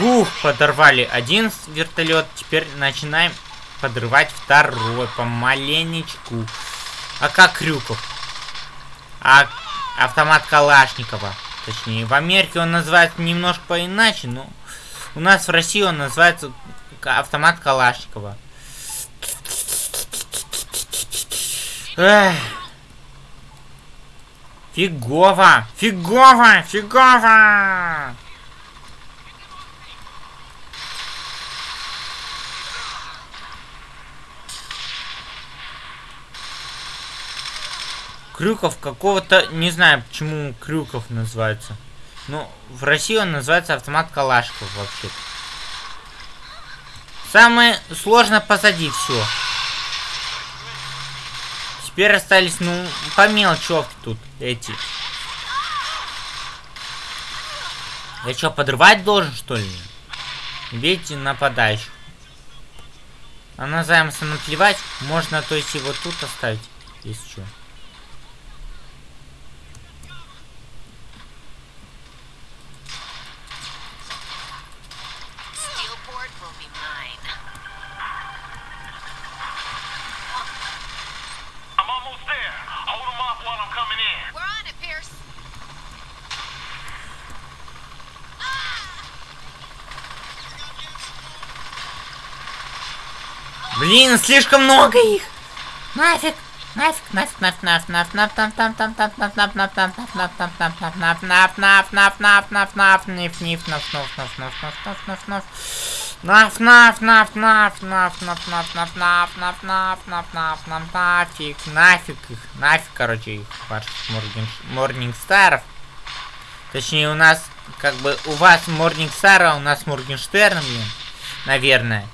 ух, подорвали один вертолет, теперь начинаем подрывать второй, помаленечку. А как Крюков? А автомат Калашникова. Точнее, в Америке он называется немножко поиначе, но у нас в России он называется автомат Калашникова. Эх. Фигово! Фигово! Фигово! Крюков какого-то, не знаю, почему Крюков называется. Ну, в России он называется автомат Калашков вообще. Самое сложное позади все. Теперь остались, ну, по мелочевке тут эти. Я что, подрывать должен, что ли? Видите, нападающих. А на Займса наплевать. Можно, то есть, его тут оставить, если что. Блин, слишком много их. Нафиг, нафиг, нафиг, нафиг, нафиг, нафиг, нафиг, нафиг, нафиг, нафиг, нафиг, нафиг, нафиг, их, нафиг, короче, их, ваших Морнингстаров. Точнее, у нас, как бы, у вас Морнингстара, а у нас Моргенштерн, блин, наверное.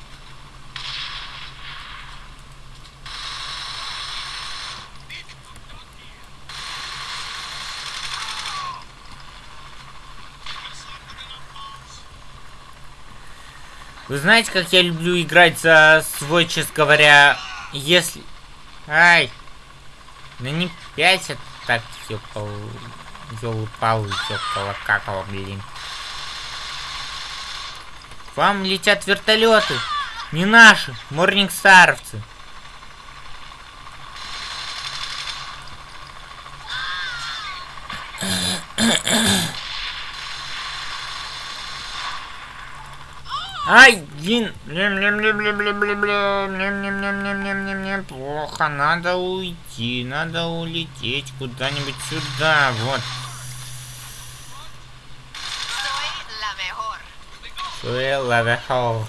Вы знаете, как я люблю играть за свой, честно говоря, если... Ай! Ну не пять это так, ёпал... Ёлы-палы, ёпала-какала, блин. К вам летят вертолеты. Не наши, морнингстаровцы. Кхе-кхе. Один. Плохо, надо уйти, надо улететь куда-нибудь сюда, вот. Soy la mejor.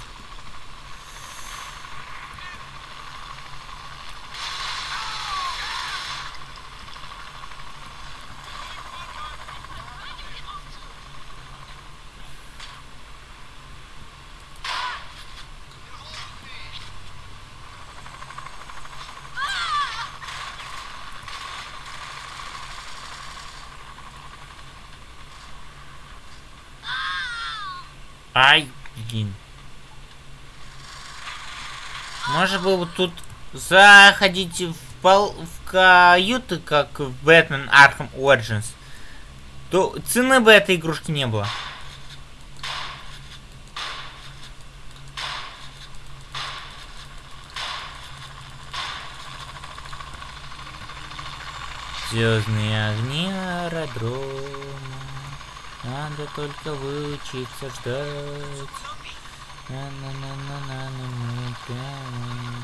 Ай, блин. Может быть, вот тут заходить в, пол, в каюты, как в Бэтмен Arkham Origins, то цены бы этой игрушки не было. Звездные огни аэродрома. Надо только выучиться ждать. На-на-на-на-на-на-на, прямо.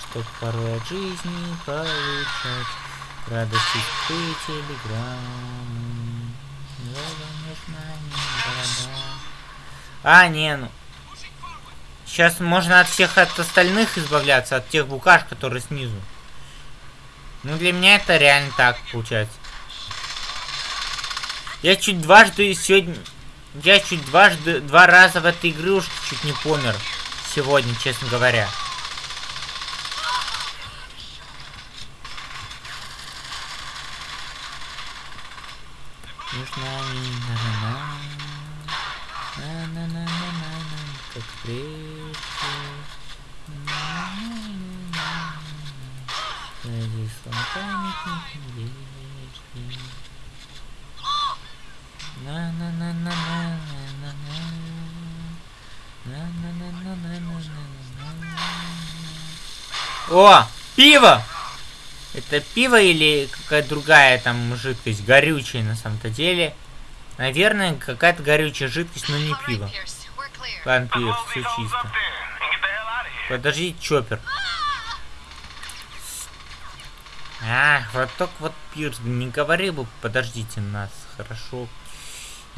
Чтоб порой от жизни получать радость из телеграммы. А, не, ну. Сейчас можно от всех от остальных избавляться, от тех букаш, которые снизу. Ну, для меня это реально так получается. Я чуть дважды сегодня... Я чуть дважды... Два раза в этой игрушке чуть не помер. Сегодня, честно говоря. Как памятник О, пиво! Это пиво или какая-то другая там жидкость, горючая на самом-то деле. Наверное, какая-то горючая жидкость, но не пиво. Ладно, Пирс, все чисто. Подожди, Чоппер. А, вот только вот Пирс, не говори бы, подождите нас, хорошо.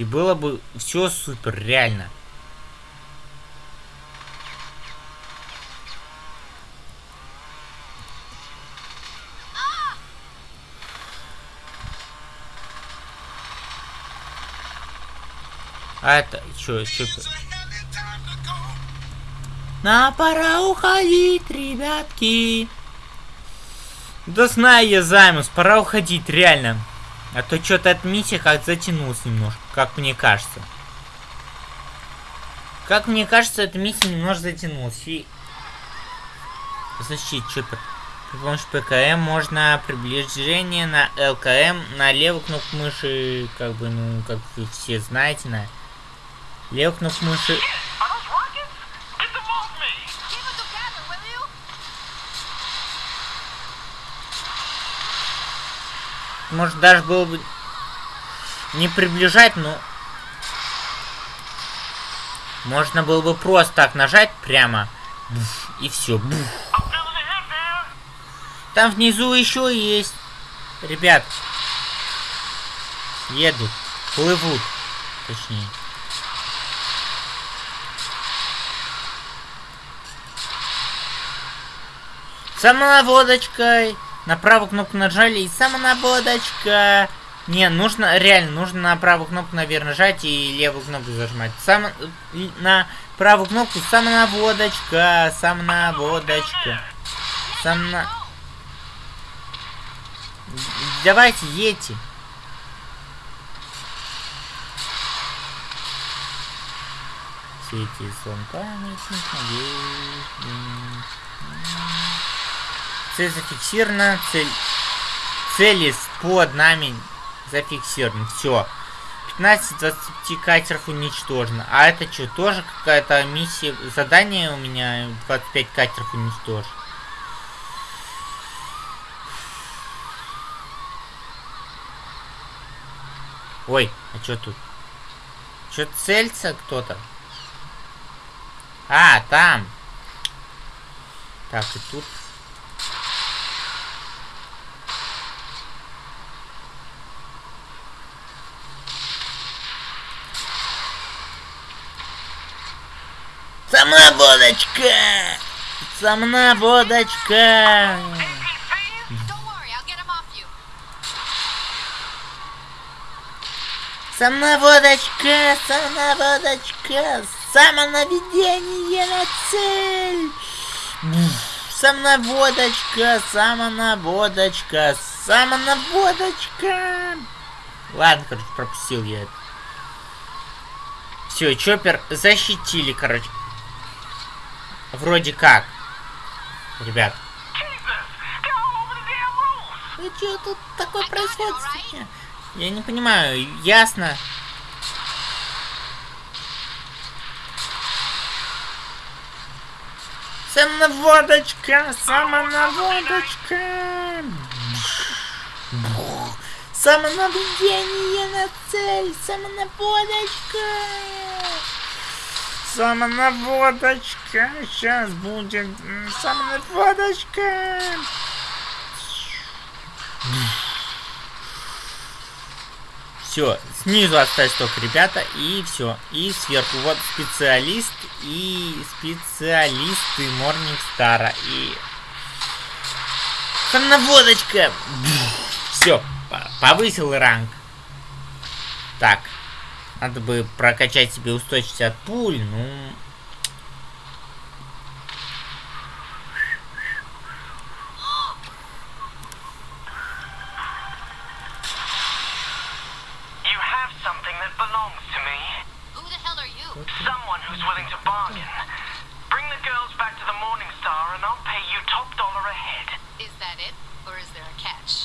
И было бы все супер, реально. А это, чё, Чоппер? На пора уходить, ребятки. Да знаю я, Займус, пора уходить, реально. А то что-то эта миссия как затянулась немножко, как мне кажется. Как мне кажется, эта миссия немножко затянулась. И... Защит, Чоппер. При помощи ПКМ можно приближение на ЛКМ на левую кнопку мыши, как бы, ну, как вы все знаете, на левую кнопку мыши Может даже было бы не приближать, но можно было бы просто так нажать прямо буф, и все. Там внизу еще есть. Ребят. Едут. Плывут. Точнее. Самонаводочкой. На правую кнопку нажали и самонаводочка. Не, нужно, реально, нужно на правую кнопку, наверное, нажать и левую кнопку зажимать. Само, и на правую кнопку самонаводочка, самонаводочка. Самона... Давайте, едьте. Сети сон памятник надежды. Цель зафиксирована, цель... Цели под нами зафиксированы. Все. 15 из 20 катеров уничтожено. А это что, тоже какая-то миссия, задание у меня 25 катеров уничтожить? Ой, а что тут? Что целится кто-то? А, там. Так, и тут. Worry, I'll get him off you. Самоводочка, самоводочка, самонаведение на цель. Самонаводочка, самонаводочка, самонаводочка. Ладно, короче, пропустил я это. Все, Чоппер защитили, короче. Вроде как. Ребят. Ну что тут такое происходит? сегодня? Я не понимаю, ясно. Самонаводочка, самонаводочка. Самонаведение на цель, самонаводочка. Самонаводочка, сейчас будет м, самонаводочка. Все, снизу остались только ребята, и все. И сверху вот специалист и специалисты Морнингстара. И... Самонаводочка! Все, повысил ранг. Так, надо бы прокачать себе устойчивость от пуль, ну...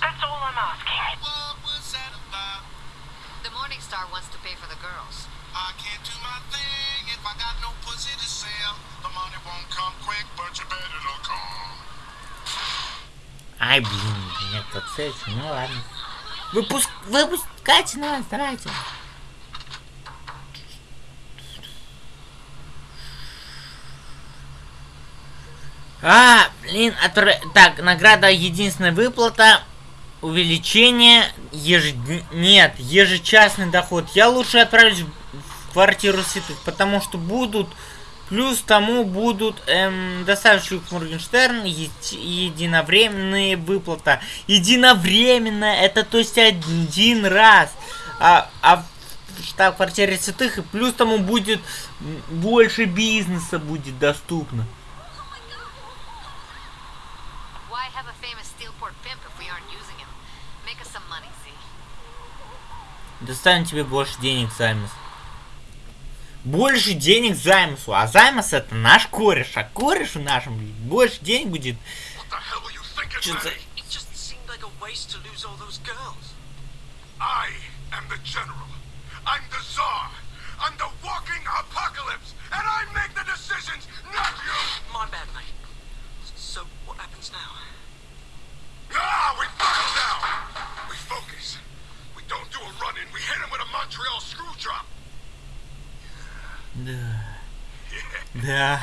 That's all I'm asking. The Morning Star wants to pay for the girls. I can't do my thing if I got no pussy to sell. The money won't come quick, but you bet it'll come. Ай, блин, нет, цель, ну ладно. Выпуск... Выпускайте нас, давайте. А, блин, отр- так, награда единственная выплата, увеличение, еж... нет, ежечасный доход. Я лучше отправлюсь в квартиру святых, потому что будут, плюс тому будут эм, доставщик Моргенштерн, е- единовременные выплата. Единовременно, это то есть один раз. А, а в штаб-квартире святых, и плюс тому будет больше бизнеса будет доступно. Достанем тебе больше денег, Займус. Больше денег Займусу. А Займус это наш кореш. А корешу нашему больше денег будет. What the hell were you thinking, Just man? It just seemed like a waste to lose all those girls. I am the general. I'm the czar. I'm the walking apocalypse, and I make the decisions, not you. My bad, mate. So, what happens now? Ah, we buckle down. We focus. Да. Да.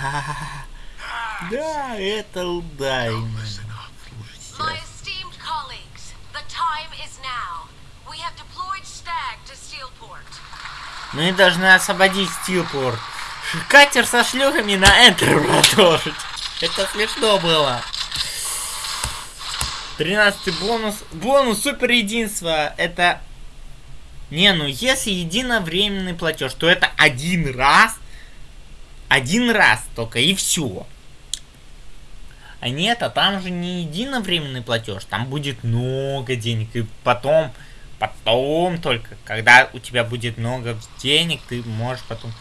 Да, это. Слушайте. My esteemed colleagues, the time is now. We have deployed Stag to Steelport. Мы должны освободить Стилпорт. Катер со шлюхами на Enter продолжить. Это смешно было. 13 бонус. Бонус супер единства. Это... Не, ну если единовременный платеж, то это один раз. Один раз только и все. А нет, а там же не единовременный платеж. Там будет много денег. И потом, потом только, когда у тебя будет много денег, ты можешь потом...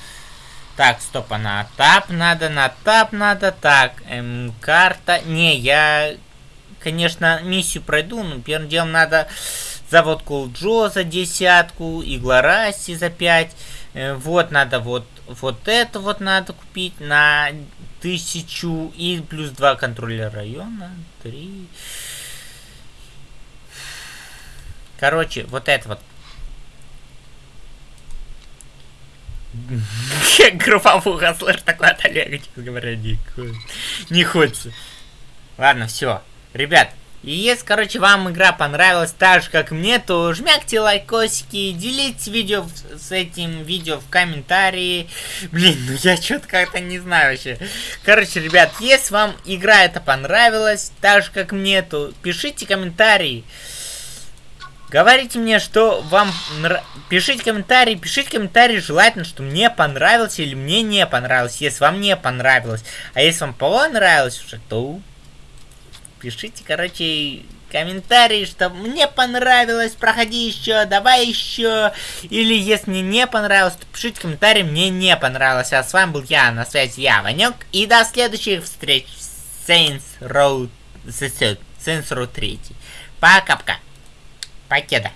Так, стоп, а на тап надо, на тап надо. Так, эм, карта. Не, я, конечно, миссию пройду, но первым делом надо завод Колджо за десятку, Иглораси за пять. Э, вот надо вот, вот это вот надо купить на тысячу и плюс два контроллера района. Три. Короче, вот это вот. Групповуха, слышь, такой от Олега, честно говоря, не хочется. Ладно, все. Ребят, если, короче, вам игра понравилась так же, как мне, то жмякте лайкосики, делитесь видео в- с этим видео в комментарии. Блин, ну я что-то как-то не знаю вообще. Короче, ребят, если вам игра эта понравилась, так же, как мне, то пишите комментарии. Говорите мне, что вам нра- Пишите комментарии, пишите комментарии, желательно, что мне понравилось или мне не понравилось, если вам не понравилось. А если вам понравилось уже, то пишите, короче, комментарии, что мне понравилось, проходи еще, давай еще. Или если не понравилось, то пишите комментарии, мне не понравилось. А с вами был я, на связи я, Ванек. И до следующих встреч в Saints Row, Saints Row 3. Пока-пока. Покеда.